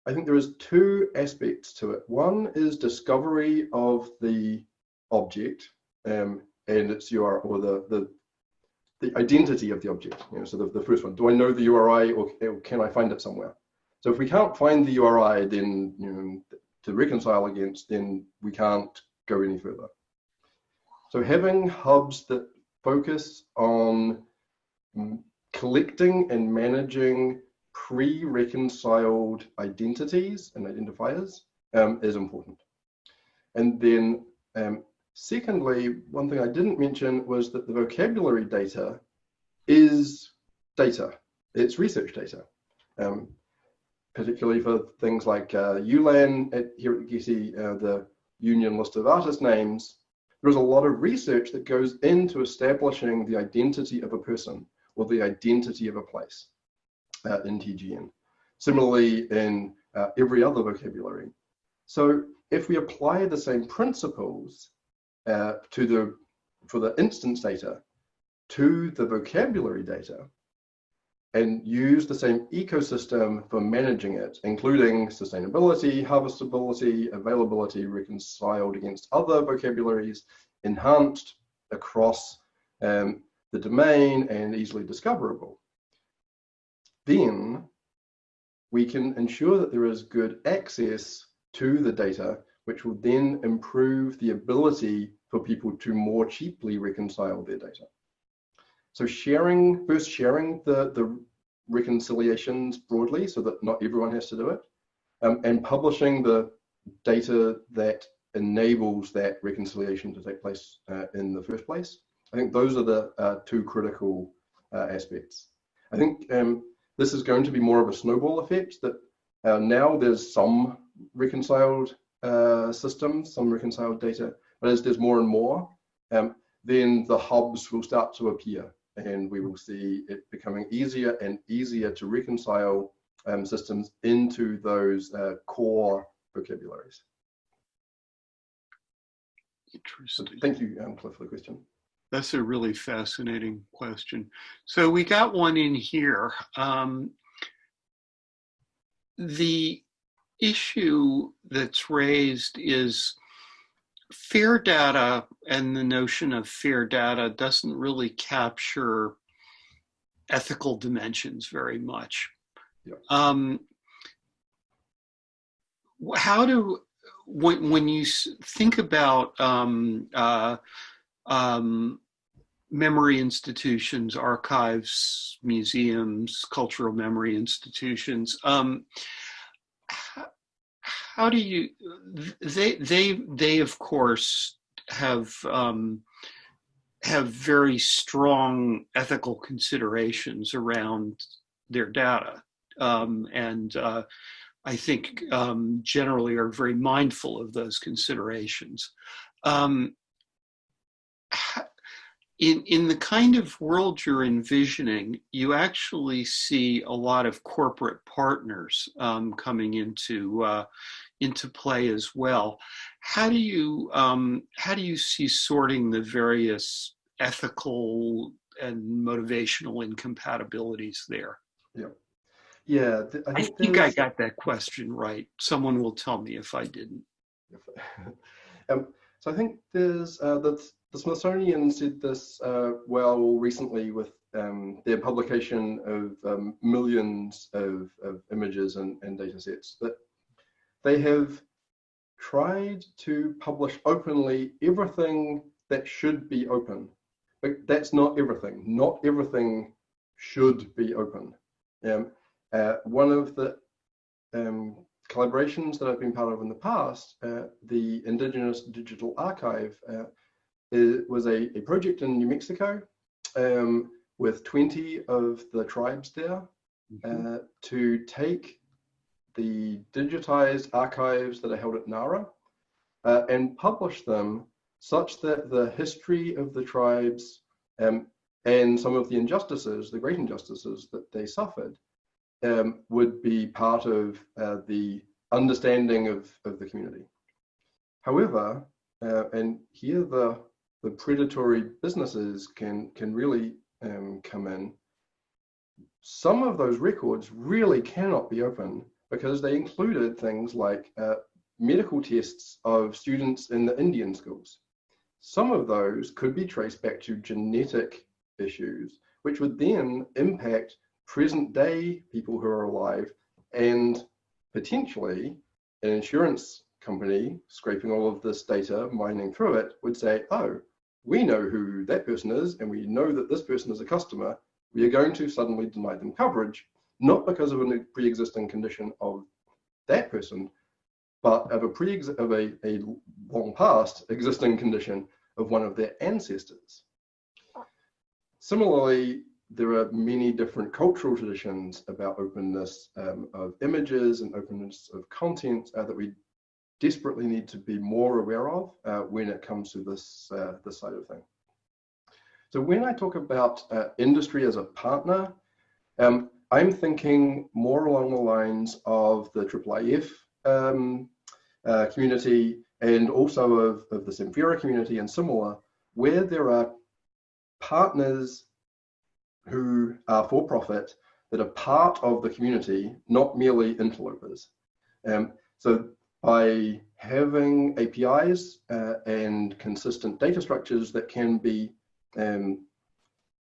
Speaker 2: I think there is two aspects to it. One is discovery of the object um, and its URI or the, the the identity of the object. You know, so the, the first one, do I know the URI or, or can I find it somewhere? So if we can't find the URI, then you know, to reconcile against, then we can't go any further. So having hubs that focus on collecting and managing pre-reconciled identities and identifiers um, is important. And then um, secondly, one thing I didn't mention was that the vocabulary data is data. It's research data. Um, particularly for things like uh, ULAN at, here at Getty, uh, the Union List of Artist Names, there's a lot of research that goes into establishing the identity of a person or the identity of a place uh, in TGN. Similarly, in uh, every other vocabulary. So if we apply the same principles uh, to the for the instance data to the vocabulary data, and use the same ecosystem for managing it, including sustainability, harvestability, availability reconciled against other vocabularies, enhanced across um, the domain and easily discoverable. Then we can ensure that there is good access to the data, which will then improve the ability for people to more cheaply reconcile their data. So sharing, first sharing the, the reconciliations broadly so that not everyone has to do it, um, and publishing the data that enables that reconciliation to take place uh, in the first place. I think those are the uh, two critical uh, aspects. I think um, this is going to be more of a snowball effect that Uh, now there's some reconciled uh, systems, some reconciled data, but as there's more and more, um, then the hubs will start to appear and we will see it becoming easier and easier to reconcile um, systems into those uh, core vocabularies.
Speaker 1: Interesting.
Speaker 2: So thank you, um, Cliff, for the question.
Speaker 1: That's a really fascinating question. So we got one in here. Um, the issue that's raised is fair data and the notion of fair data doesn't really capture ethical dimensions very much.
Speaker 2: Yeah.
Speaker 1: Um, how do when when you think about um, uh, um, memory institutions, archives, museums, cultural memory institutions, um, how do you they they they of course have um, have very strong ethical considerations around their data um, and uh, I think um, generally are very mindful of those considerations. Um, in, in the kind of world you're envisioning, you actually see a lot of corporate partners um, coming into uh, into play as well. How do you um, how do you see sorting the various ethical and motivational incompatibilities there?
Speaker 2: Yeah, yeah.
Speaker 1: I, I think I got that question right. Someone will tell me if I didn't.
Speaker 2: um, so I think there's uh, the Smithsonian did this uh, well recently with um, their publication of um, millions of, of images and, and data sets that they have tried to publish openly everything that should be open. But that's not everything. Not everything should be open. Um, uh, one of the um, collaborations that I've been part of in the past, uh, the Indigenous Digital Archive, uh, was a, a, project in New Mexico um, with 20 of the tribes there mm -hmm. to take the digitized archives that are held at NARA uh, and publish them such that the history of the tribes um, and some of the injustices, the great injustices that they suffered, um, would be part of uh, the understanding of, of the community. However, uh, and here the, the predatory businesses can, can really um, come in, some of those records really cannot be open because they included things like uh, medical tests of students in the Indian schools. Some of those could be traced back to genetic issues, which would then impact present day people who are alive and potentially an insurance company scraping all of this data, mining through it, would say, oh, we know who that person is and we know that this person is a customer. We are going to suddenly deny them coverage not because of a pre-existing condition of that person, but of a pre of a, a long past existing condition of one of their ancestors. Similarly, there are many different cultural traditions about openness um, of images and openness of content uh, that we desperately need to be more aware of uh, when it comes to this, uh, this side of thing. So when I talk about uh, industry as a partner, um, I'm thinking more along the lines of the IIIF um, uh, community and also of, of the Samvera community and similar, where there are partners who are for profit that are part of the community, not merely interlopers. Um, so by having APIs uh, and consistent data structures that can be um,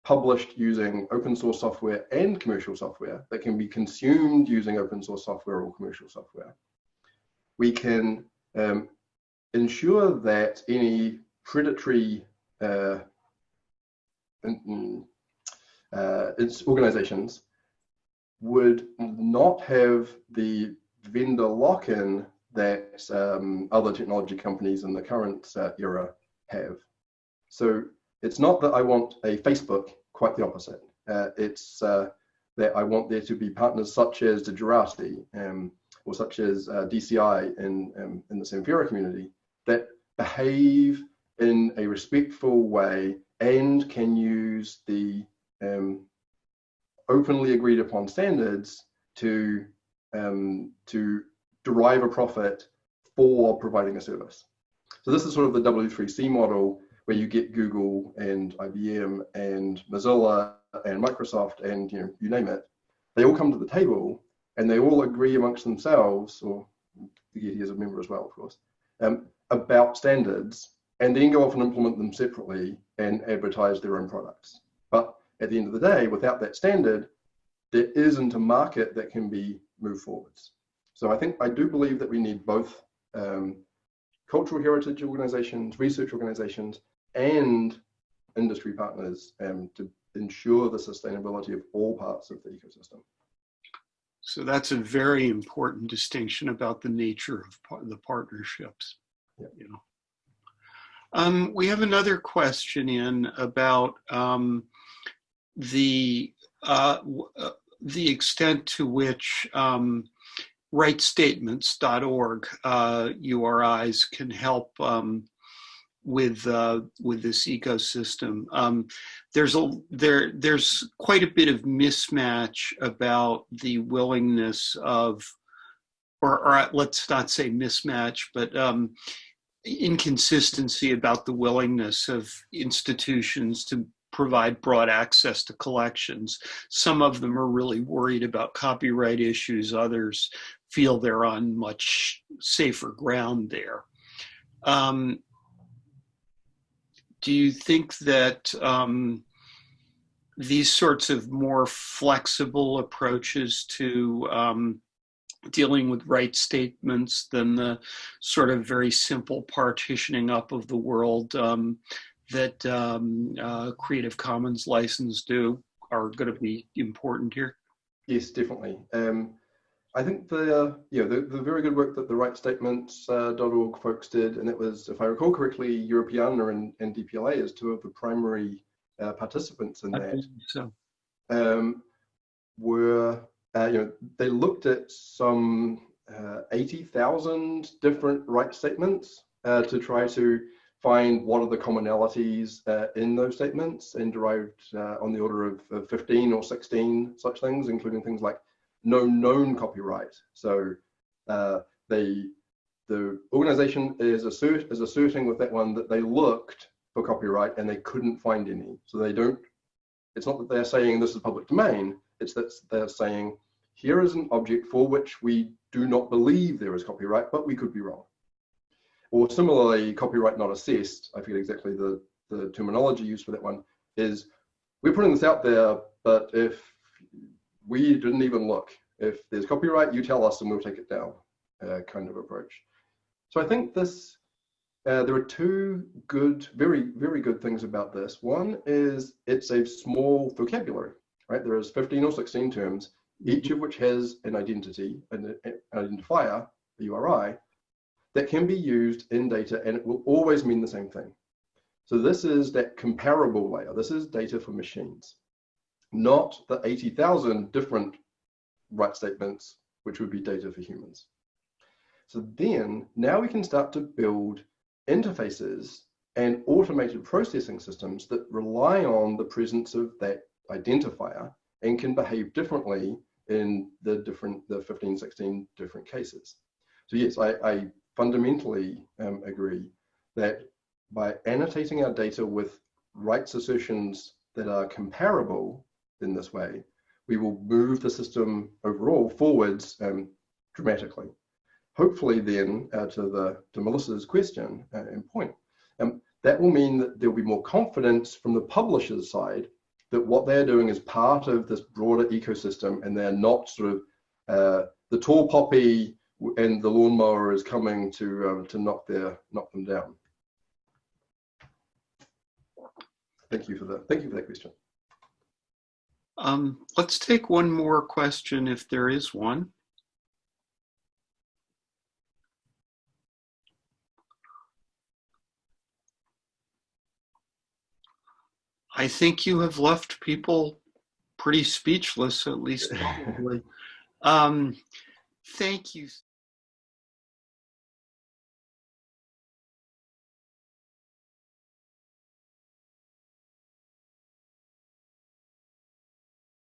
Speaker 2: published using open source software and commercial software that can be consumed using open source software or commercial software. We can um, ensure that any predatory uh, uh, organizations would not have the vendor lock-in that um, other technology companies in the current uh, era have. So it's not that I want a Facebook, quite the opposite. Uh, it's uh, that I want there to be partners such as Digirati um, or such as uh, DCI in, um, in the Samvera community that behave in a respectful way and can use the um, openly agreed upon standards to um, to derive a profit for providing a service. So this is sort of the W3C model where you get Google and IBM and Mozilla and Microsoft and you know you name it. They all come to the table and they all agree amongst themselves, or the Getty is a member as well, of course, um, about standards, and then go off and implement them separately and advertise their own products. But at the end of the day, without that standard, there isn't a market that can be moved forwards. So I think I do believe that we need both um, cultural heritage organizations, research organizations, and industry partners um, to ensure the sustainability of all parts of the ecosystem.
Speaker 1: So that's a very important distinction about the nature of the partnerships.
Speaker 2: Yeah.
Speaker 1: You know. Um, we have another question in about um, the uh, uh, the extent to which um, rightstatements.org uh, URIs can help um, with uh, with this ecosystem. Um, there's a there there's quite a bit of mismatch about the willingness of, or, or let's not say mismatch, but um, inconsistency about the willingness of institutions to provide broad access to collections. Some of them are really worried about copyright issues. Others feel they're on much safer ground there. Um, do you think that um, these sorts of more flexible approaches to um, dealing with right statements than the sort of very simple partitioning up of the world um, that um, uh, Creative Commons license do are going to be important here?
Speaker 2: Yes, definitely. Um, I think the uh, yeah the, the very good work that the rightstatements.org uh, folks did, and it was, if I recall correctly, Europeana and, and DPLA as two of the primary uh, participants in
Speaker 1: I
Speaker 2: that.
Speaker 1: so.
Speaker 2: Um, were uh, you know they looked at some uh, 80,000 different right statements uh, to try to find what are the commonalities uh, in those statements and derived uh, on the order of, of, 15 or 16 such things, including things like no known copyright. So uh, they, the organization is, assert, is asserting with that one that they looked for copyright and they couldn't find any. So they don't, it's not that they're saying this is public domain, it's that they're saying here is an object for which we do not believe there is copyright, but we could be wrong. Or similarly, copyright not assessed, I forget exactly the, the terminology used for that one, is we're putting this out there, but if we didn't even look, if there's copyright, you tell us and we'll take it down uh, kind of approach. So I think this, uh, there are two good, very, very good things about this. One is it's a small vocabulary, right? There is 15 or 16 terms, each of which has an identity, an, an identifier, a URI, that can be used in data and it will always mean the same thing. So this is that comparable layer. This is data for machines, not the 80,000 different right statements, which would be data for humans. So then now we can start to build interfaces and automated processing systems that rely on the presence of that identifier and can behave differently in the different, the 15, 16 different cases. So yes, I, I fundamentally um, agree that by annotating our data with rights assertions that are comparable in this way, we will move the system overall forwards um, dramatically. Hopefully then, uh, to, the, to Melissa's question uh, and point, um, that will mean that there'll be more confidence from the publisher's side that what they're doing is part of this broader ecosystem and they're not sort of uh, the tall poppy and the lawnmower is coming to um, to knock their knock them down. Thank you for that. Thank you for that question.
Speaker 1: Um, let's take one more question if there is one. I think you have left people pretty speechless, at least. Probably. um, thank you.